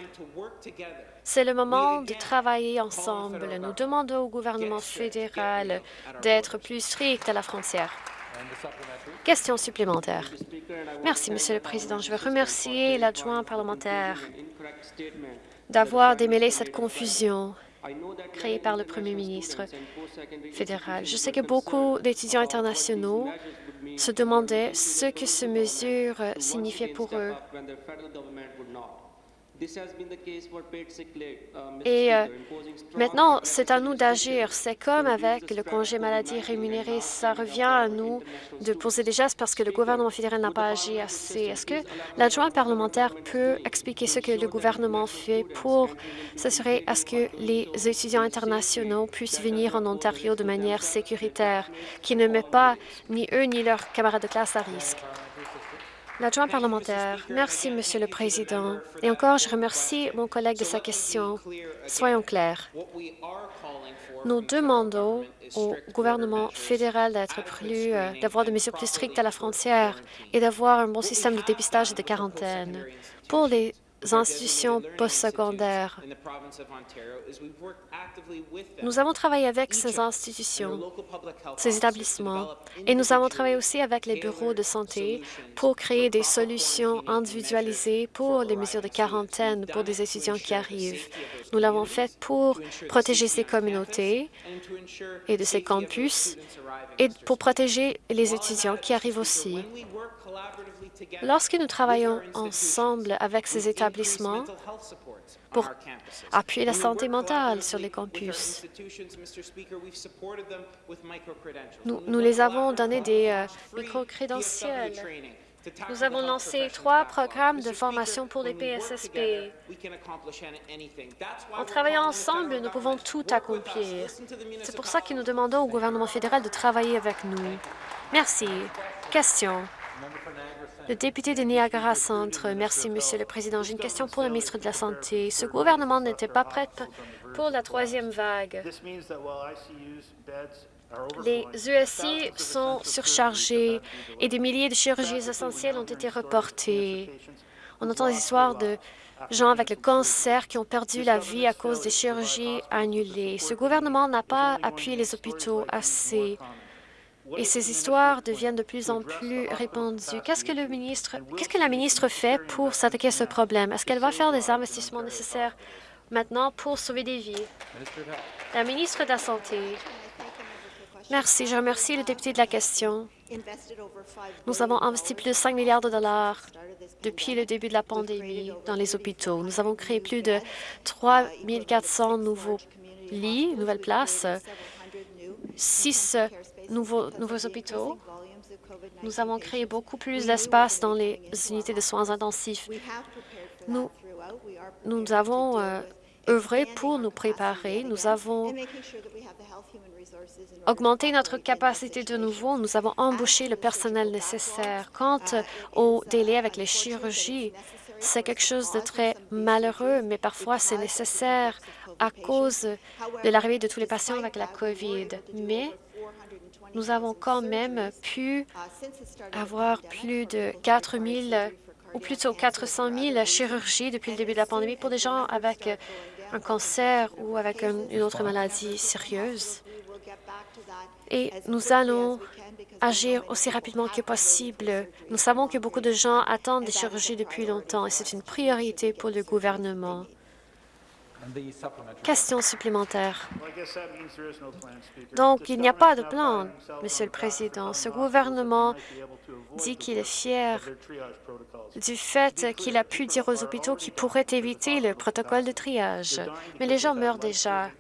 C'est le moment de travailler ensemble. Nous demandons au gouvernement fédéral d'être plus strict à la frontière. Question supplémentaire. Merci, Monsieur le Président. Je veux remercier l'adjoint parlementaire d'avoir démêlé cette confusion créé par le premier ministre fédéral. Je sais que beaucoup d'étudiants internationaux se demandaient ce que ces mesures signifiaient pour eux. Et euh, maintenant, c'est à nous d'agir. C'est comme avec le congé maladie rémunéré. Ça revient à nous de poser des gestes parce que le gouvernement fédéral n'a pas agi assez. Est-ce que l'adjoint parlementaire peut expliquer ce que le gouvernement fait pour s'assurer à ce que les étudiants internationaux puissent venir en Ontario de manière sécuritaire, qui ne met pas ni eux ni leurs camarades de classe à risque? L'adjoint parlementaire. Merci, Monsieur le Président. Et encore, je remercie mon collègue de sa question. Soyons clairs. Nous demandons au gouvernement fédéral d'être plus, euh, d'avoir des mesures plus strictes à la frontière et d'avoir un bon système de dépistage et de quarantaine. Pour les institutions postsecondaires. Nous avons travaillé avec ces institutions, ces établissements, et nous avons travaillé aussi avec les bureaux de santé pour créer des solutions individualisées pour les mesures de quarantaine pour des étudiants qui arrivent. Nous l'avons fait pour protéger ces communautés et de ces campus et pour protéger les étudiants qui arrivent aussi. Lorsque nous travaillons ensemble avec ces établissements pour appuyer la santé mentale sur les campus, nous, les avons donné des euh, micro-crédentiels Nous avons lancé trois programmes de formation pour les PSSP. En travaillant ensemble, nous pouvons tout accomplir. C'est pour ça que nous demandons au gouvernement fédéral de travailler avec nous. Merci. Question. Le député de Niagara Centre. Merci, Monsieur le Président. J'ai une question pour le ministre de la Santé. Ce gouvernement n'était pas prêt pour la troisième vague. Les USI sont surchargés et des milliers de chirurgies essentielles ont été reportées. On entend des histoires de gens avec le cancer qui ont perdu la vie à cause des chirurgies annulées. Ce gouvernement n'a pas appuyé les hôpitaux assez et ces histoires deviennent de plus en plus répandues. Qu'est-ce que la ministre fait pour s'attaquer à ce problème? Est-ce qu'elle va faire des investissements nécessaires maintenant pour sauver des vies? La ministre de la Santé. Merci. Je remercie le député de la question. Nous avons investi plus de 5 milliards de dollars depuis le début de la pandémie dans les hôpitaux. Nous avons créé plus de 3 400 nouveaux lits, nouvelles places, six nouveaux, hôpitaux. Nous avons créé beaucoup plus d'espace dans les unités de soins intensifs. Nous, nous avons euh, œuvré pour nous préparer. Nous avons augmenté notre capacité de nouveau. Nous avons embauché le personnel nécessaire. Quant au délai avec les chirurgies, c'est quelque chose de très malheureux, mais parfois c'est nécessaire à cause de l'arrivée de tous les patients avec la COVID. Mais nous avons quand même pu avoir plus de 4 000 ou plutôt 400 000 chirurgies depuis le début de la pandémie pour des gens avec un cancer ou avec une autre maladie sérieuse. Et nous allons agir aussi rapidement que possible. Nous savons que beaucoup de gens attendent des chirurgies depuis longtemps et c'est une priorité pour le gouvernement. Question supplémentaire. Donc, il n'y a pas de plan, Monsieur le Président. Ce gouvernement dit qu'il est fier du fait qu'il a pu dire aux hôpitaux qu'ils pourraient éviter le protocole de triage. Mais les gens meurent déjà.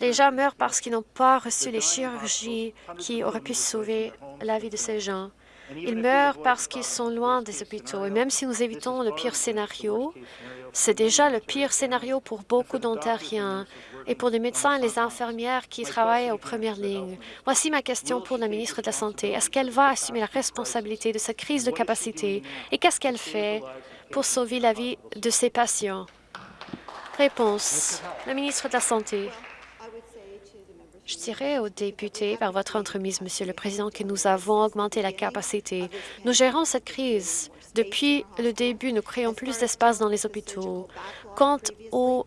Les gens meurent parce qu'ils n'ont pas reçu les chirurgies qui auraient pu sauver la vie de ces gens. Ils meurent parce qu'ils sont loin des hôpitaux. Et même si nous évitons le pire scénario, c'est déjà le pire scénario pour beaucoup d'Ontariens et pour les médecins et les infirmières qui travaillent aux premières lignes. Voici ma question pour la ministre de la Santé. Est-ce qu'elle va assumer la responsabilité de cette crise de capacité et qu'est-ce qu'elle fait pour sauver la vie de ses patients? Réponse. La ministre de la Santé. Je dirais aux députés, par votre entremise, Monsieur le Président, que nous avons augmenté la capacité. Nous gérons cette crise. Depuis le début, nous créons plus d'espace dans les hôpitaux. Quant aux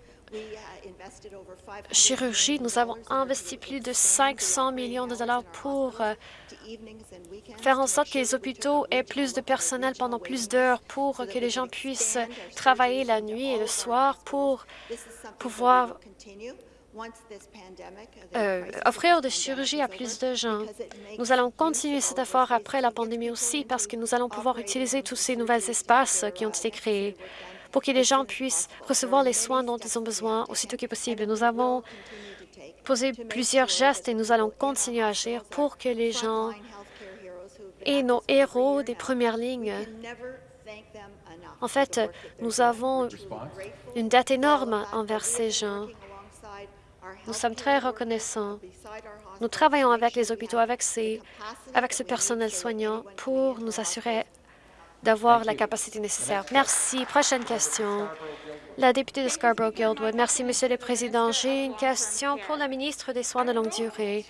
chirurgies, nous avons investi plus de 500 millions de dollars pour euh, faire en sorte que les hôpitaux aient plus de personnel pendant plus d'heures pour que les gens puissent travailler la nuit et le soir pour pouvoir euh, offrir des chirurgies à plus de gens. Nous allons continuer cet effort après la pandémie aussi parce que nous allons pouvoir utiliser tous ces nouveaux espaces qui ont été créés pour que les gens puissent recevoir les soins dont ils ont besoin aussitôt que possible. Nous avons posé plusieurs gestes et nous allons continuer à agir pour que les gens et nos héros des premières lignes. en fait, nous avons une dette énorme envers ces gens. Nous sommes très reconnaissants. Nous travaillons avec les hôpitaux, avec, ce personnel soignant pour nous assurer d'avoir la capacité nécessaire. Merci. Prochaine question. La députée de Scarborough-Guildwood. Merci, Monsieur le Président. J'ai une question pour la ministre des Soins de longue durée.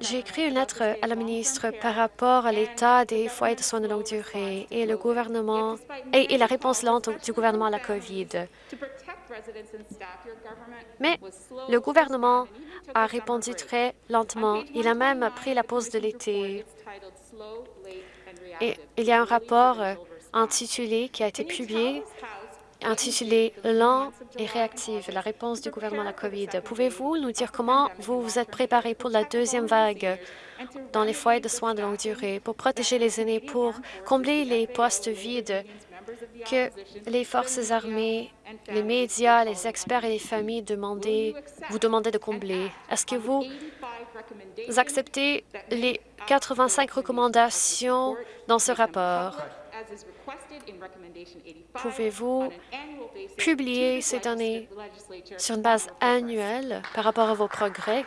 J'ai écrit une lettre à la ministre par rapport à l'état des foyers de soins de longue durée et le gouvernement et, la réponse lente du gouvernement à la COVID. Mais le gouvernement a répondu très lentement. Il a même pris la pause de l'été. Et il y a un rapport euh, intitulé qui a été publié intitulé « Lent et réactif, la réponse du gouvernement à la COVID ». Pouvez-vous nous dire comment vous vous êtes préparé pour la deuxième vague dans les foyers de soins de longue durée, pour protéger les aînés, pour combler les postes vides que les forces armées, les médias, les experts et les familles demandaient, vous demandaient de combler? Est-ce que vous acceptez les 85 recommandations dans ce rapport? Pouvez-vous publier ces données sur une base annuelle par rapport à vos progrès?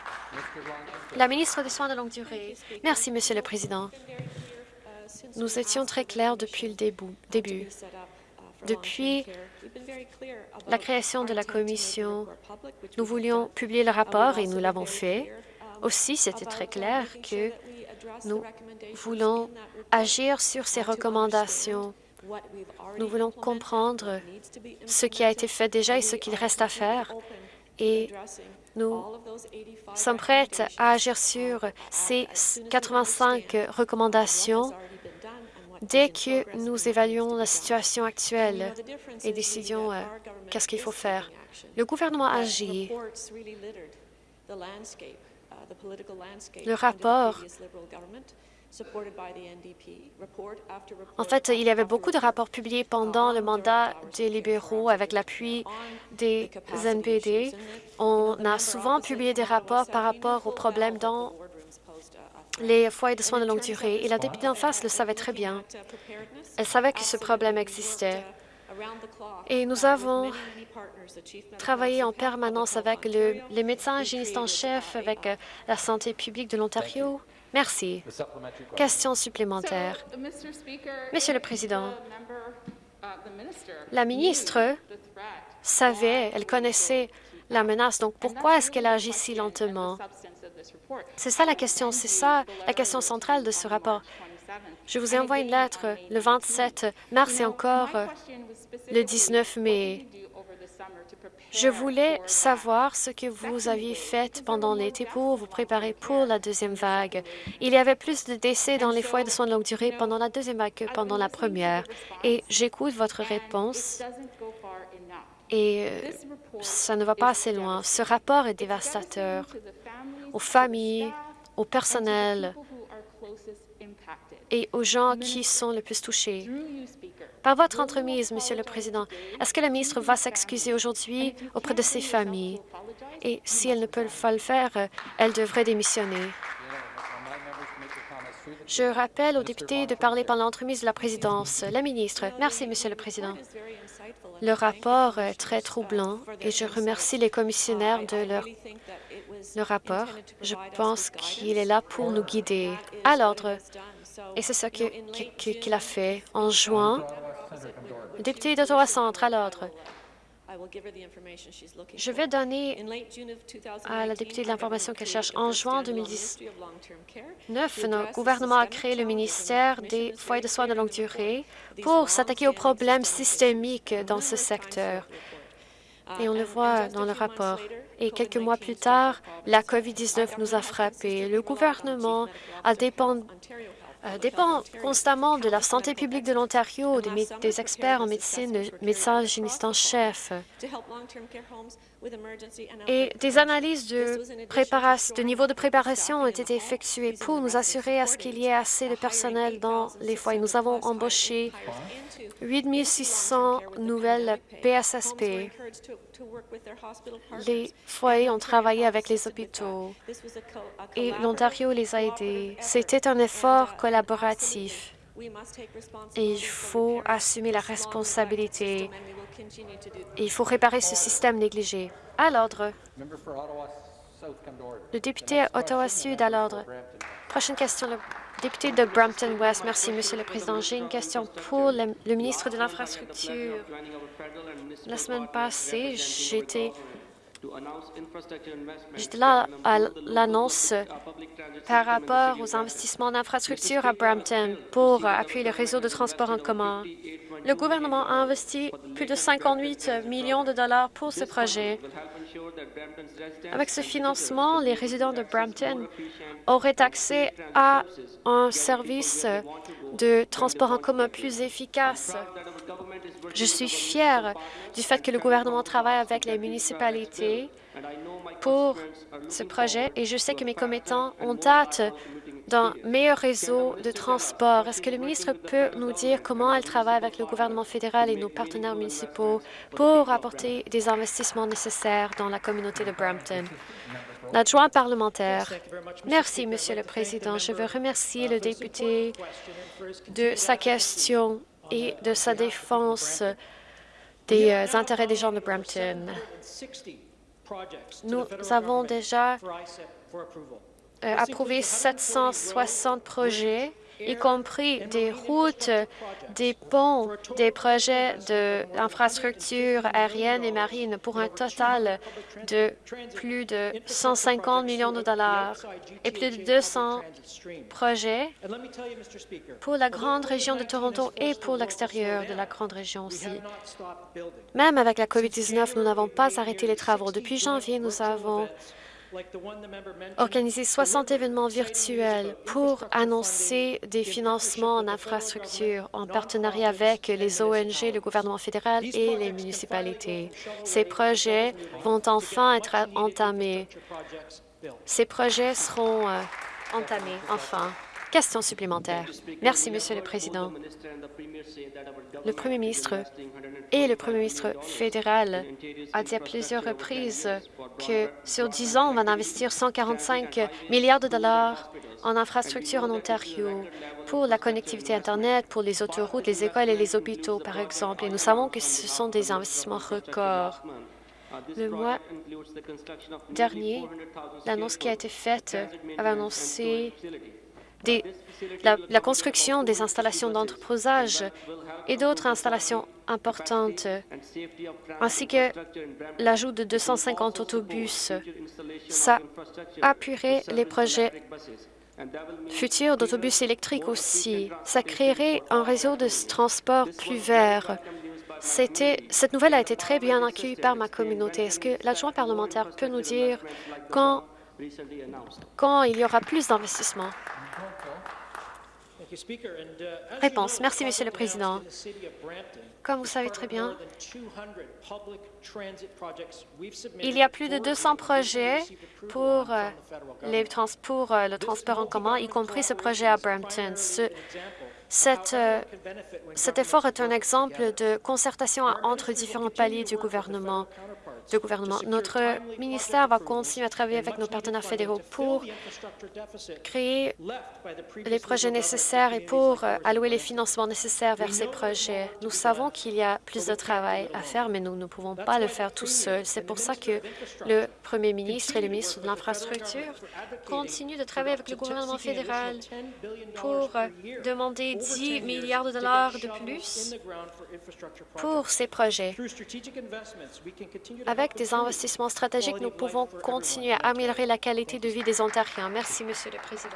La ministre des Soins de longue durée. Merci, Monsieur le Président. Nous étions très clairs depuis le début. Depuis la création de la Commission, nous voulions publier le rapport et nous l'avons fait. Aussi, c'était très clair que nous voulons agir sur ces recommandations. Nous voulons comprendre ce qui a été fait déjà et ce qu'il reste à faire. Et nous sommes prêts à agir sur ces 85 recommandations dès que nous évaluons la situation actuelle et décidons euh, qu'est-ce qu'il faut faire. Le gouvernement agit. Le rapport en fait, il y avait beaucoup de rapports publiés pendant le mandat des libéraux avec l'appui des NPD. On a souvent publié des rapports par rapport aux problèmes dans les foyers de soins de longue durée. Et la députée en face le savait très bien. Elle savait que ce problème existait. Et nous avons travaillé en permanence avec les médecins hygiénistes en chef, avec euh, la santé publique de l'Ontario. Merci. Question supplémentaire. Monsieur le Président, la ministre savait, elle connaissait la menace, donc pourquoi est-ce qu'elle agit si lentement? C'est ça la question, c'est ça la question centrale de ce rapport. Je vous ai envoyé une lettre le 27 mars et encore le 19 mai. Je voulais savoir ce que vous aviez fait pendant l'été pour vous préparer pour la deuxième vague. Il y avait plus de décès dans les foyers de soins de longue durée pendant la deuxième vague que pendant la première. Et j'écoute votre réponse et euh, ça ne va pas assez loin. Ce rapport est dévastateur aux familles, au personnel et aux gens qui sont le plus touchés. Par votre entremise, Monsieur le Président, est-ce que la ministre va s'excuser aujourd'hui auprès de ses familles? Et si elle ne peut pas le faire, elle devrait démissionner. Je rappelle aux députés de parler pendant l'entremise de la présidence. La ministre. Merci, Monsieur le Président. Le rapport est très troublant et je remercie les commissionnaires de leur le rapport. Je pense qu'il est là pour nous guider à l'ordre. Et c'est ce qu'il a fait en juin. Le député d'Ottawa-Centre, à l'ordre. Je vais donner à la députée de l'information qu'elle cherche. En juin 2019, notre gouvernement a créé le ministère des foyers de soins de longue durée pour s'attaquer aux problèmes systémiques dans ce secteur. Et on le voit dans le rapport. Et quelques mois plus tard, la COVID-19 nous a frappés. Le gouvernement a dépend, euh, dépend constamment de la santé publique de l'Ontario, des, des, experts en médecine, de médecins hygiénistes en chef. Et des analyses de, de niveau de préparation ont été effectuées pour nous assurer à ce qu'il y ait assez de personnel dans les foyers. Nous avons embauché 8 600 nouvelles PSSP. Les foyers ont travaillé avec les hôpitaux et l'Ontario les a aidés. C'était un effort collaboratif et il faut assumer la responsabilité. Il faut réparer ce système négligé. À l'ordre. Le député Ottawa-Sud à l'ordre. Prochaine question, le député de Brampton-West. Merci, Monsieur le Président. J'ai une question pour le, le ministre de l'Infrastructure. La semaine passée, j'étais à l'annonce par rapport aux investissements d'infrastructure à Brampton pour appuyer le réseau de transport en commun. Le gouvernement a investi plus de 58 millions de dollars pour ce projet. Avec ce financement, les résidents de Brampton auraient accès à un service de transport en commun plus efficace. Je suis fière du fait que le gouvernement travaille avec les municipalités pour ce projet et je sais que mes commettants ont hâte d'un meilleur réseau de transport. Est-ce que le ministre peut nous dire comment elle travaille avec le gouvernement fédéral et nos partenaires municipaux pour apporter des investissements nécessaires dans la communauté de Brampton? L'adjoint parlementaire. Merci, Monsieur le Président. Je veux remercier le député de sa question et de sa défense des euh, intérêts des gens de Brampton. Nous avons déjà euh, approuvé 760 projets y compris des routes, des ponts, des projets d'infrastructures aériennes et marines pour un total de plus de 150 millions de dollars et plus de 200 projets pour la grande région de Toronto et pour l'extérieur de la grande région aussi. Même avec la COVID-19, nous n'avons pas arrêté les travaux. Depuis janvier, nous avons organiser 60 événements virtuels pour annoncer des financements en infrastructure en partenariat avec les ONG, le gouvernement fédéral et les municipalités. Ces projets vont enfin être entamés. Ces projets seront euh, entamés, <laughs> enfin. Question supplémentaire. Merci, Monsieur le Président. Le Premier ministre et le Premier ministre fédéral a dit à plusieurs reprises que sur 10 ans, on va investir 145 milliards de dollars en infrastructures en Ontario pour la connectivité Internet, pour les autoroutes, les écoles et les hôpitaux, par exemple. Et nous savons que ce sont des investissements records. Le mois dernier, l'annonce qui a été faite avait annoncé la, construction des installations d'entreposage et d'autres installations importantes, ainsi que l'ajout de 250 autobus. Ça appuierait les projets futurs d'autobus électriques aussi. Ça créerait un réseau de transport plus vert. Cette nouvelle a été très bien accueillie par ma communauté. Est-ce que l'adjoint parlementaire peut nous dire quand, quand il y aura plus d'investissements? Réponse. Merci, Monsieur le Président. Comme vous savez très bien, il y a plus de 200 projets pour, euh, les euh, le transport en commun, y compris ce projet à Brampton. Euh, cet effort est un exemple de concertation entre différents paliers du gouvernement gouvernement. Notre ministère va continuer à travailler avec nos partenaires fédéraux pour créer les projets nécessaires et pour euh, allouer les financements nécessaires vers ces projets. Nous savons qu'il y a plus de travail à faire, mais nous ne pouvons pas le faire tout seuls. C'est pour ça que le premier ministre et le ministre de l'Infrastructure continuent de travailler avec le gouvernement fédéral pour euh, demander 10 milliards de dollars de plus pour ces projets. Avec des investissements stratégiques, nous pouvons continuer à améliorer la qualité de vie des Ontariens. Merci, Monsieur le Président.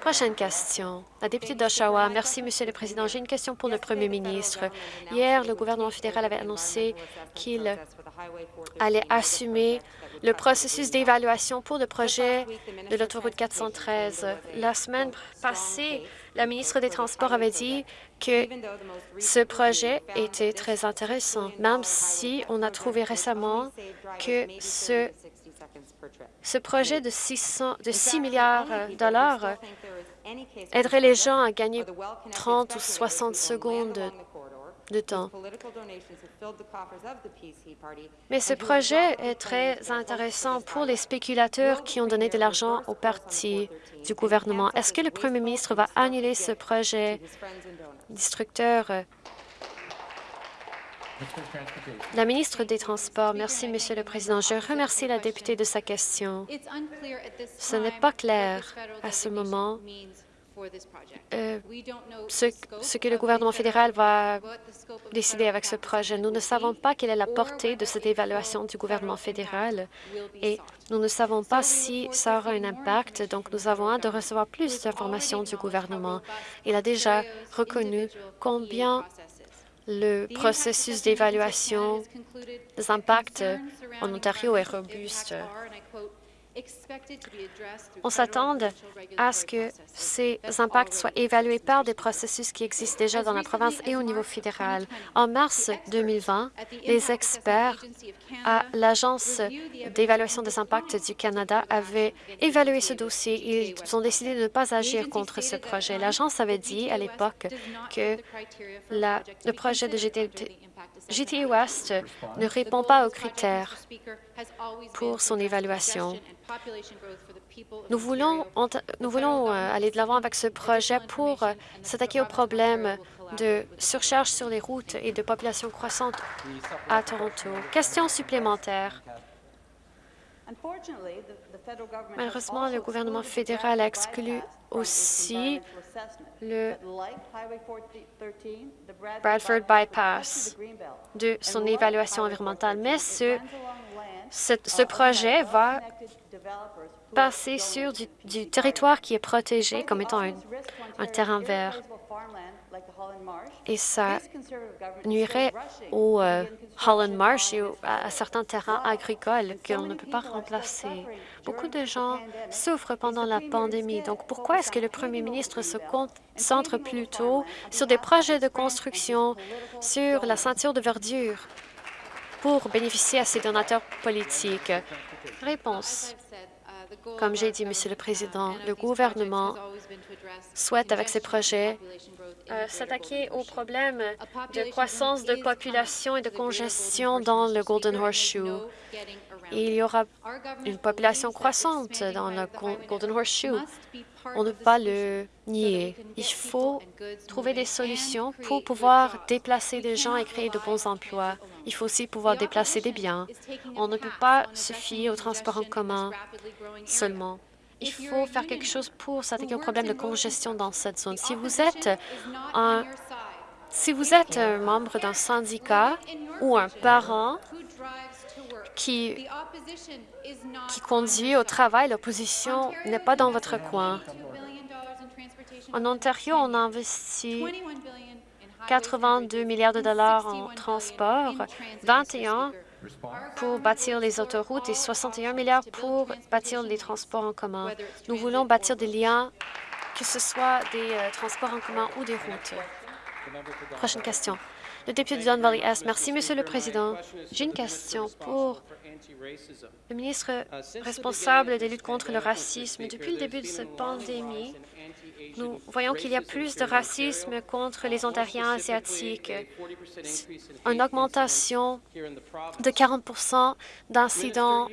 Prochaine question. La députée d'Oshawa. Merci, Monsieur le Président. J'ai une question pour le Premier ministre. Hier, le gouvernement fédéral avait annoncé qu'il allait assumer le processus d'évaluation pour le projet de l'autoroute 413. La semaine passée, la ministre des Transports avait dit que ce projet était très intéressant, même si on a trouvé récemment que ce, ce projet de, 600, de 6 milliards de dollars aiderait les gens à gagner 30 ou 60 secondes de temps. Mais ce projet est très intéressant pour les spéculateurs qui ont donné de l'argent au parti du gouvernement. Est-ce que le premier ministre va annuler ce projet destructeur? La ministre des Transports, merci, Monsieur le Président. Je remercie la députée de sa question. Ce n'est pas clair à ce moment euh, ce, que le gouvernement fédéral va décider avec ce projet. Nous ne savons pas quelle est la portée de cette évaluation du gouvernement fédéral et nous ne savons pas si ça aura un impact, donc nous avons hâte de recevoir plus d'informations du gouvernement. Il a déjà reconnu combien le processus d'évaluation des impacts en Ontario est robuste. On s'attend à ce que ces impacts soient évalués par des processus qui existent déjà dans la province et au niveau fédéral. En mars 2020, les experts à l'Agence d'évaluation des impacts du Canada avaient évalué ce dossier. Ils ont décidé de ne pas agir contre ce projet. L'agence avait dit à l'époque que le projet de GTA West ne répond pas aux critères pour son évaluation. Nous voulons, nous voulons euh, aller de l'avant avec ce projet pour euh, s'attaquer au problème de surcharge sur les routes et de population croissante à Toronto. Question supplémentaire. Malheureusement, le gouvernement fédéral a exclu aussi le Bradford Bypass de son évaluation environnementale, mais ce, ce, projet va passer sur du, territoire qui est protégé comme étant un terrain vert et ça nuirait au euh, Holland Marsh et à, certains terrains agricoles qu'on ne peut pas remplacer. Beaucoup de gens souffrent pendant la pandémie. Donc, pourquoi est-ce que le premier ministre se concentre plutôt sur des projets de construction, sur la ceinture de verdure? Pour bénéficier à ses donateurs politiques? Réponse. Comme j'ai dit, Monsieur le Président, le gouvernement souhaite, avec ces projets, euh, s'attaquer au problème de croissance de population et de congestion dans le Golden Horseshoe. il y aura une population croissante dans le Golden Horseshoe. On ne peut pas le nier. Il faut trouver des solutions pour pouvoir déplacer des gens et créer de bons emplois. Il faut aussi pouvoir déplacer des biens. On ne peut pas se fier au transport en commun seulement. Il faut faire quelque chose pour s'attaquer au problème de congestion dans cette zone. Si vous êtes un, si vous êtes un membre d'un syndicat ou un parent qui, qui conduit au travail, l'opposition n'est pas dans votre coin. En Ontario, on a investi 82 milliards de dollars en transport, 21 pour bâtir les autoroutes et 61 milliards pour bâtir les transports en commun. Nous voulons bâtir des liens, que ce soit des euh, transports en commun ou des routes. Prochaine question. Le député de Don. Merci, Monsieur le Président. J'ai une question pour le ministre responsable des luttes contre le racisme. Depuis le début de cette pandémie, nous voyons qu'il y a plus de racisme contre les Ontariens asiatiques, une augmentation de 40 d'incidents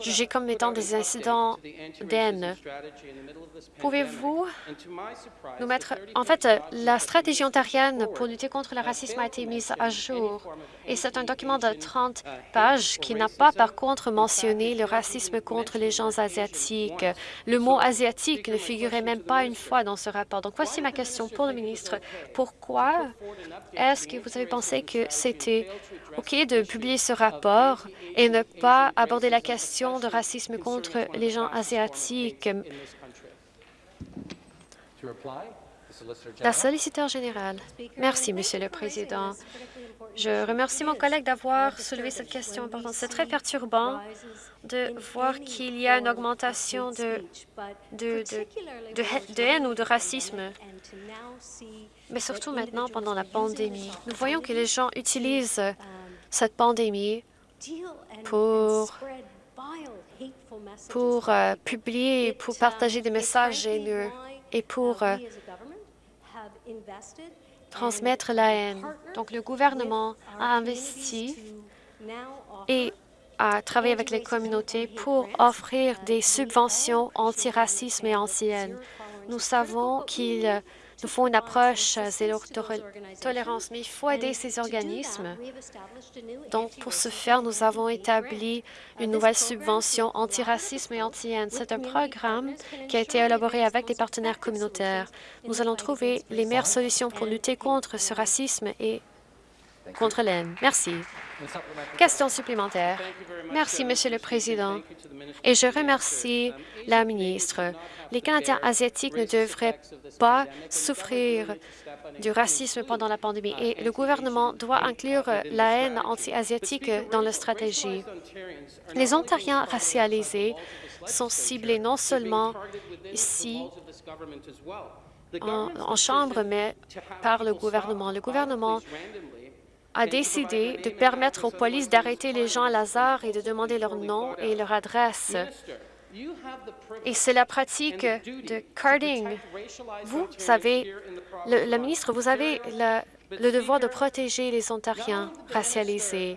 jugés comme étant des incidents d'haine. Pouvez-vous nous mettre... En fait, la stratégie ontarienne pour lutter contre le racisme a été mise à jour et c'est un document de 30 pages qui n'a pas, par contre, mentionné le racisme contre les gens asiatiques. Le mot « asiatique » ne figurait même pas une fois dans ce rapport. Donc, voici ma question pour le ministre. Pourquoi est-ce que vous avez pensé que c'était OK de publier ce rapport et ne pas aborder la question de racisme contre les gens asiatiques? La solliciteur générale. Merci, Monsieur le Président. Je remercie mon collègue d'avoir soulevé cette question importante. C'est très perturbant de voir qu'il y a une augmentation de, de, de, haine ou de racisme, mais surtout maintenant pendant la pandémie. Nous voyons que les gens utilisent cette pandémie pour, pour euh, publier, pour partager des messages haineux et pour euh, transmettre la haine. Donc, le gouvernement a investi et a travaillé avec les communautés pour offrir des subventions anti-racisme et anti-haine. Nous savons qu'il nous faut une approche zéro tolérance, mais il faut aider ces organismes. Donc, pour ce faire, nous avons établi une nouvelle subvention anti-racisme et anti-haine. C'est un programme qui a été élaboré avec des partenaires communautaires. Nous allons trouver les meilleures solutions pour lutter contre ce racisme et contre l'haine. Merci. Question supplémentaire. Merci, Monsieur le Président. Et je remercie la ministre. Les Canadiens asiatiques ne devraient pas souffrir du racisme pendant la pandémie et le gouvernement doit inclure la haine anti-asiatique dans la stratégie. Les Ontariens racialisés sont ciblés non seulement ici en, en Chambre, mais par le gouvernement. Le gouvernement a décidé de permettre aux polices d'arrêter les gens à hasard et de demander leur nom et leur adresse. Et c'est la pratique de carding. Vous savez, le, ministre, vous avez le devoir de protéger les Ontariens racialisés.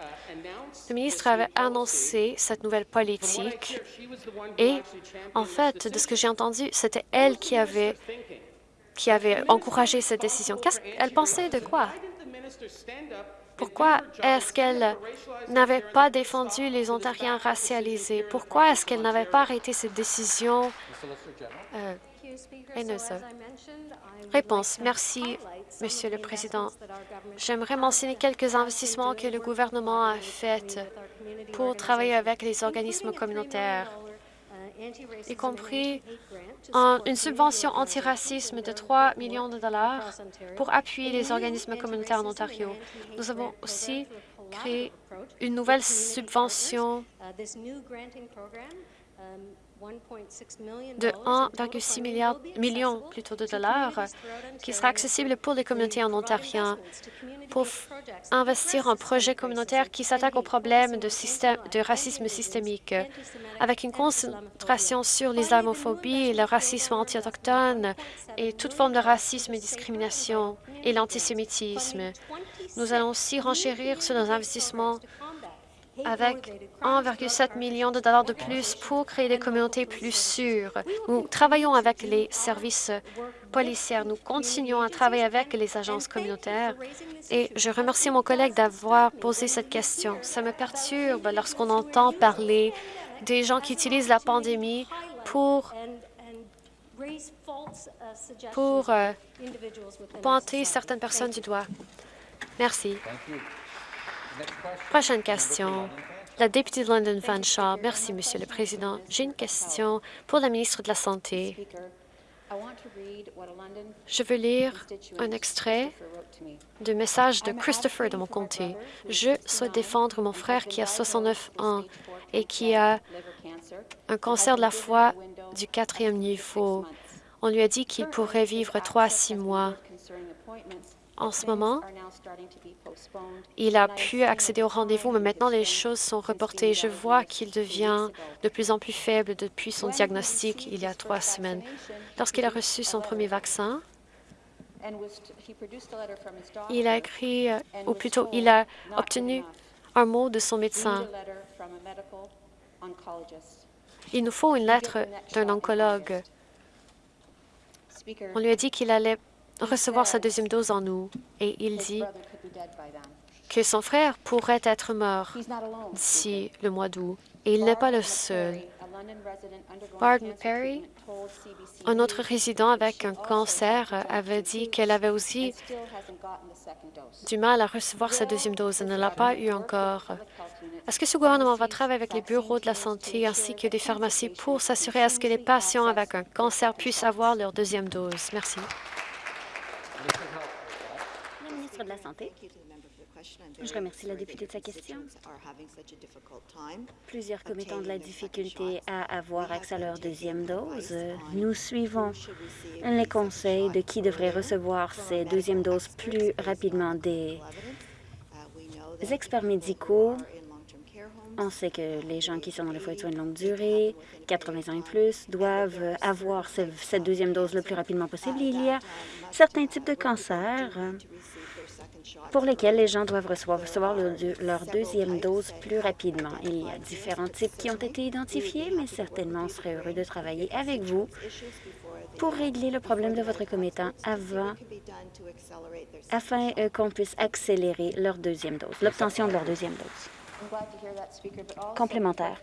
Le ministre avait annoncé cette nouvelle politique et, en fait, de ce que j'ai entendu, c'était elle qui avait, qui avait encouragé cette décision. Qu'est-ce qu'elle pensait de quoi? Pourquoi est-ce qu'elle n'avait pas défendu les Ontariens racialisés? Pourquoi est-ce qu'elle n'avait pas arrêté cette décision? Euh, haineuse? Réponse. Merci, Monsieur le Président. J'aimerais mentionner quelques investissements que le gouvernement a faits pour travailler avec les organismes communautaires y compris une subvention antiracisme de 3 millions de dollars pour appuyer les organismes communautaires en Ontario. Nous avons aussi créé une nouvelle subvention de 1,6 millions plutôt de dollars qui sera accessible pour les communautés en Ontario pour investir en projet communautaire qui s'attaque aux problèmes de, de, racisme systémique avec une concentration sur l'islamophobie, le racisme anti-autochtone et toute forme de racisme et discrimination et l'antisémitisme. Nous allons aussi renchérir sur nos investissements avec 1,7 million de dollars de plus pour créer des communautés plus sûres. Nous travaillons avec les services policiers. Nous continuons à travailler avec les agences communautaires et je remercie mon collègue d'avoir posé cette question. Ça me perturbe lorsqu'on entend parler des gens qui utilisent la pandémie pour pour euh, pointer certaines personnes du doigt. Merci. Prochaine question. La députée de London Fanshawe. Merci, Monsieur le Président. J'ai une question pour la ministre de la Santé. Je veux lire un extrait du message de Christopher de mon comté. Je souhaite défendre mon frère qui a 69 ans et qui a un cancer de la foie du quatrième niveau. On lui a dit qu'il pourrait vivre trois à six mois. En ce moment, il a pu accéder au rendez-vous, mais maintenant les choses sont reportées. Je vois qu'il devient de plus en plus faible depuis son diagnostic il y a trois semaines. Lorsqu'il a reçu son premier vaccin, il a écrit, ou plutôt, il a obtenu un mot de son médecin. Il nous faut une lettre d'un oncologue. On lui a dit qu'il allait recevoir sa deuxième dose en nous et il dit que son frère pourrait être mort d'ici le mois d'août. Et il n'est pas le seul. Barton Perry, un autre résident avec un cancer, avait dit qu'elle avait aussi du mal à recevoir sa deuxième dose. Elle ne l'a pas eu encore. Est-ce que ce gouvernement va travailler avec les bureaux de la santé ainsi que des pharmacies pour s'assurer à ce que les patients avec un cancer puissent avoir leur deuxième dose? Merci de la Santé. Je remercie la députée de sa question. Plusieurs commettants ont de la difficulté à avoir accès à leur deuxième dose. Nous suivons les conseils de qui devrait recevoir ces deuxièmes doses plus rapidement. Des experts médicaux on sait que les gens qui sont dans les foyers de soins de longue durée, 80 ans et plus, doivent avoir cette deuxième dose le plus rapidement possible. Il y a certains types de cancers pour lesquels les gens doivent recevoir, leur, deuxième dose plus rapidement. Il y a différents types qui ont été identifiés, mais certainement on serait heureux de travailler avec vous pour régler le problème de votre commettant afin euh, qu'on puisse accélérer leur deuxième dose, l'obtention de leur deuxième dose complémentaire.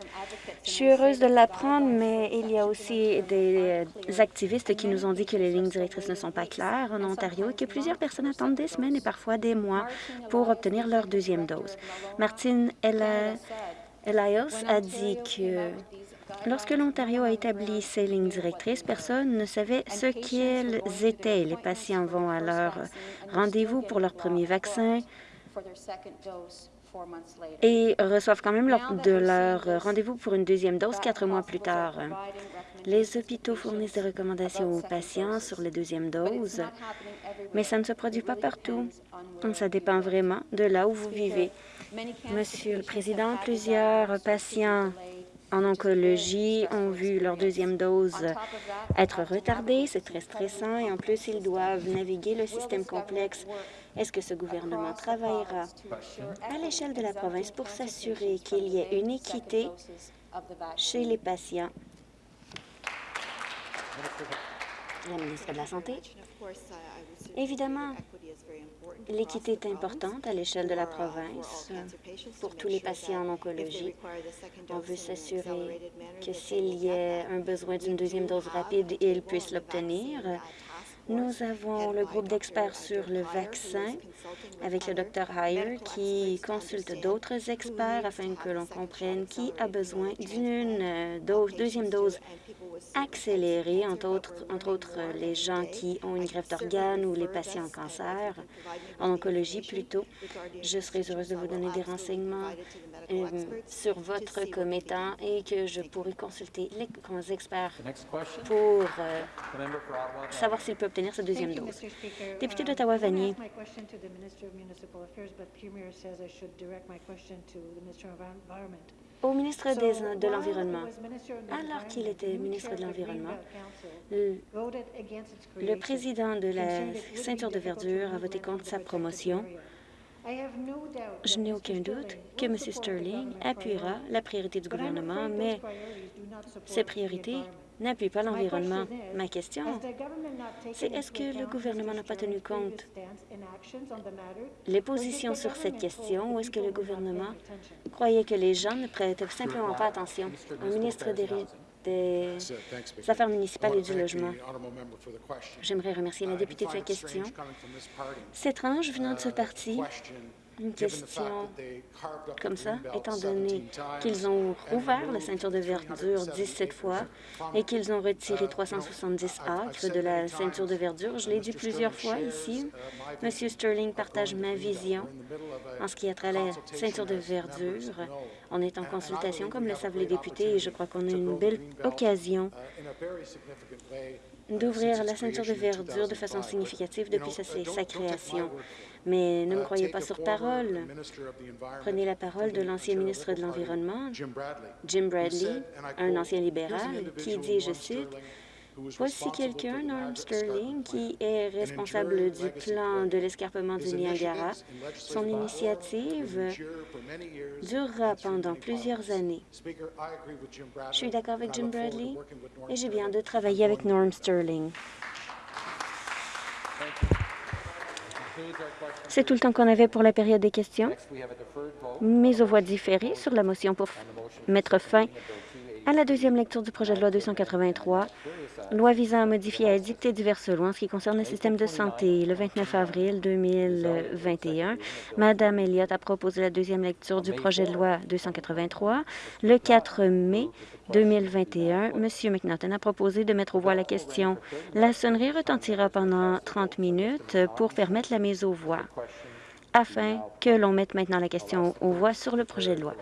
Je suis heureuse de l'apprendre, mais il y a aussi des activistes qui nous ont dit que les lignes directrices ne sont pas claires en Ontario et que plusieurs personnes attendent des semaines et parfois des mois pour obtenir leur deuxième dose. Martine Elias a dit que Lorsque l'Ontario a établi ces lignes directrices, personne ne savait ce qu'elles étaient. Les patients vont à leur rendez-vous pour leur premier vaccin et reçoivent quand même leur, de leur rendez-vous pour une deuxième dose quatre mois plus tard. Les hôpitaux fournissent des recommandations aux patients sur les deuxièmes doses, mais ça ne se produit pas partout. Ça dépend vraiment de là où vous vivez. Monsieur le Président, plusieurs patients en oncologie ont vu leur deuxième dose être retardée. C'est très stressant et en plus, ils doivent naviguer le système complexe. Est-ce que ce gouvernement travaillera à l'échelle de la province pour s'assurer qu'il y ait une équité chez les patients? La ministre de la Santé. Évidemment, l'équité est importante à l'échelle de la province pour tous les patients en oncologie. On veut s'assurer que s'il y a un besoin d'une deuxième dose rapide, ils puissent l'obtenir. Nous avons le groupe d'experts sur le vaccin avec le Dr Heyer qui consulte d'autres experts afin que l'on comprenne qui a besoin d'une deuxième dose accélérée, entre autres, entre autres les gens qui ont une greffe d'organes ou les patients en cancer, en oncologie plutôt. Je serais heureuse de vous donner des renseignements euh, sur votre commettant et que je pourrai consulter les experts pour euh, savoir s'il peut obtenir sa deuxième dose. Député d'Ottawa-Vanier. Au ministre de l'Environnement, alors qu'il était ministre de l'Environnement, le, le président de la ceinture de verdure a voté contre sa promotion. je n'ai aucun doute que M. Sterling appuiera la priorité du gouvernement, mais ces priorités n'appuient pas l'environnement. Ma question, c'est est-ce que le gouvernement n'a pas tenu compte les positions sur cette question ou est-ce que le gouvernement croyait que les gens ne prêtaient simplement pas attention au ministre des, des Affaires municipales et du logement. J'aimerais remercier la députée de sa question. C'est étrange venant de ce parti une question comme ça, étant donné qu'ils ont rouvert la ceinture de verdure 17 fois et qu'ils ont retiré 370 acres de la ceinture de verdure. Je l'ai dit plusieurs fois ici. Monsieur Sterling partage ma vision en ce qui a trait à la ceinture de verdure. On est en consultation, comme le savent les députés, et je crois qu'on a une belle occasion d'ouvrir la ceinture de verdure de façon significative depuis sa création. Mais ne me croyez pas sur parole. Prenez la parole de l'ancien ministre de l'Environnement, Jim Bradley, un ancien libéral, qui dit, je cite, Voici quelqu'un, Norm Sterling, qui est responsable du plan de l'escarpement du Niagara. Son initiative durera pendant plusieurs années. Je suis d'accord avec Jim Bradley et j'ai bien de travailler avec Norm Sterling. C'est tout le temps qu'on avait pour la période des questions. Mise aux voix différées sur la motion pour mettre fin à la deuxième lecture du projet de loi 283, loi visant à modifier et à dicter diverses lois en ce qui concerne le système de santé. Le 29 avril 2021, Mme Elliott a proposé la deuxième lecture du projet de loi 283. Le 4 mai 2021, M. McNaughton a proposé de mettre aux voix la question. La sonnerie retentira pendant 30 minutes pour permettre la mise aux voix afin que l'on mette maintenant la question aux voix sur le projet de loi.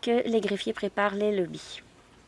Que les greffiers préparent les lobbies.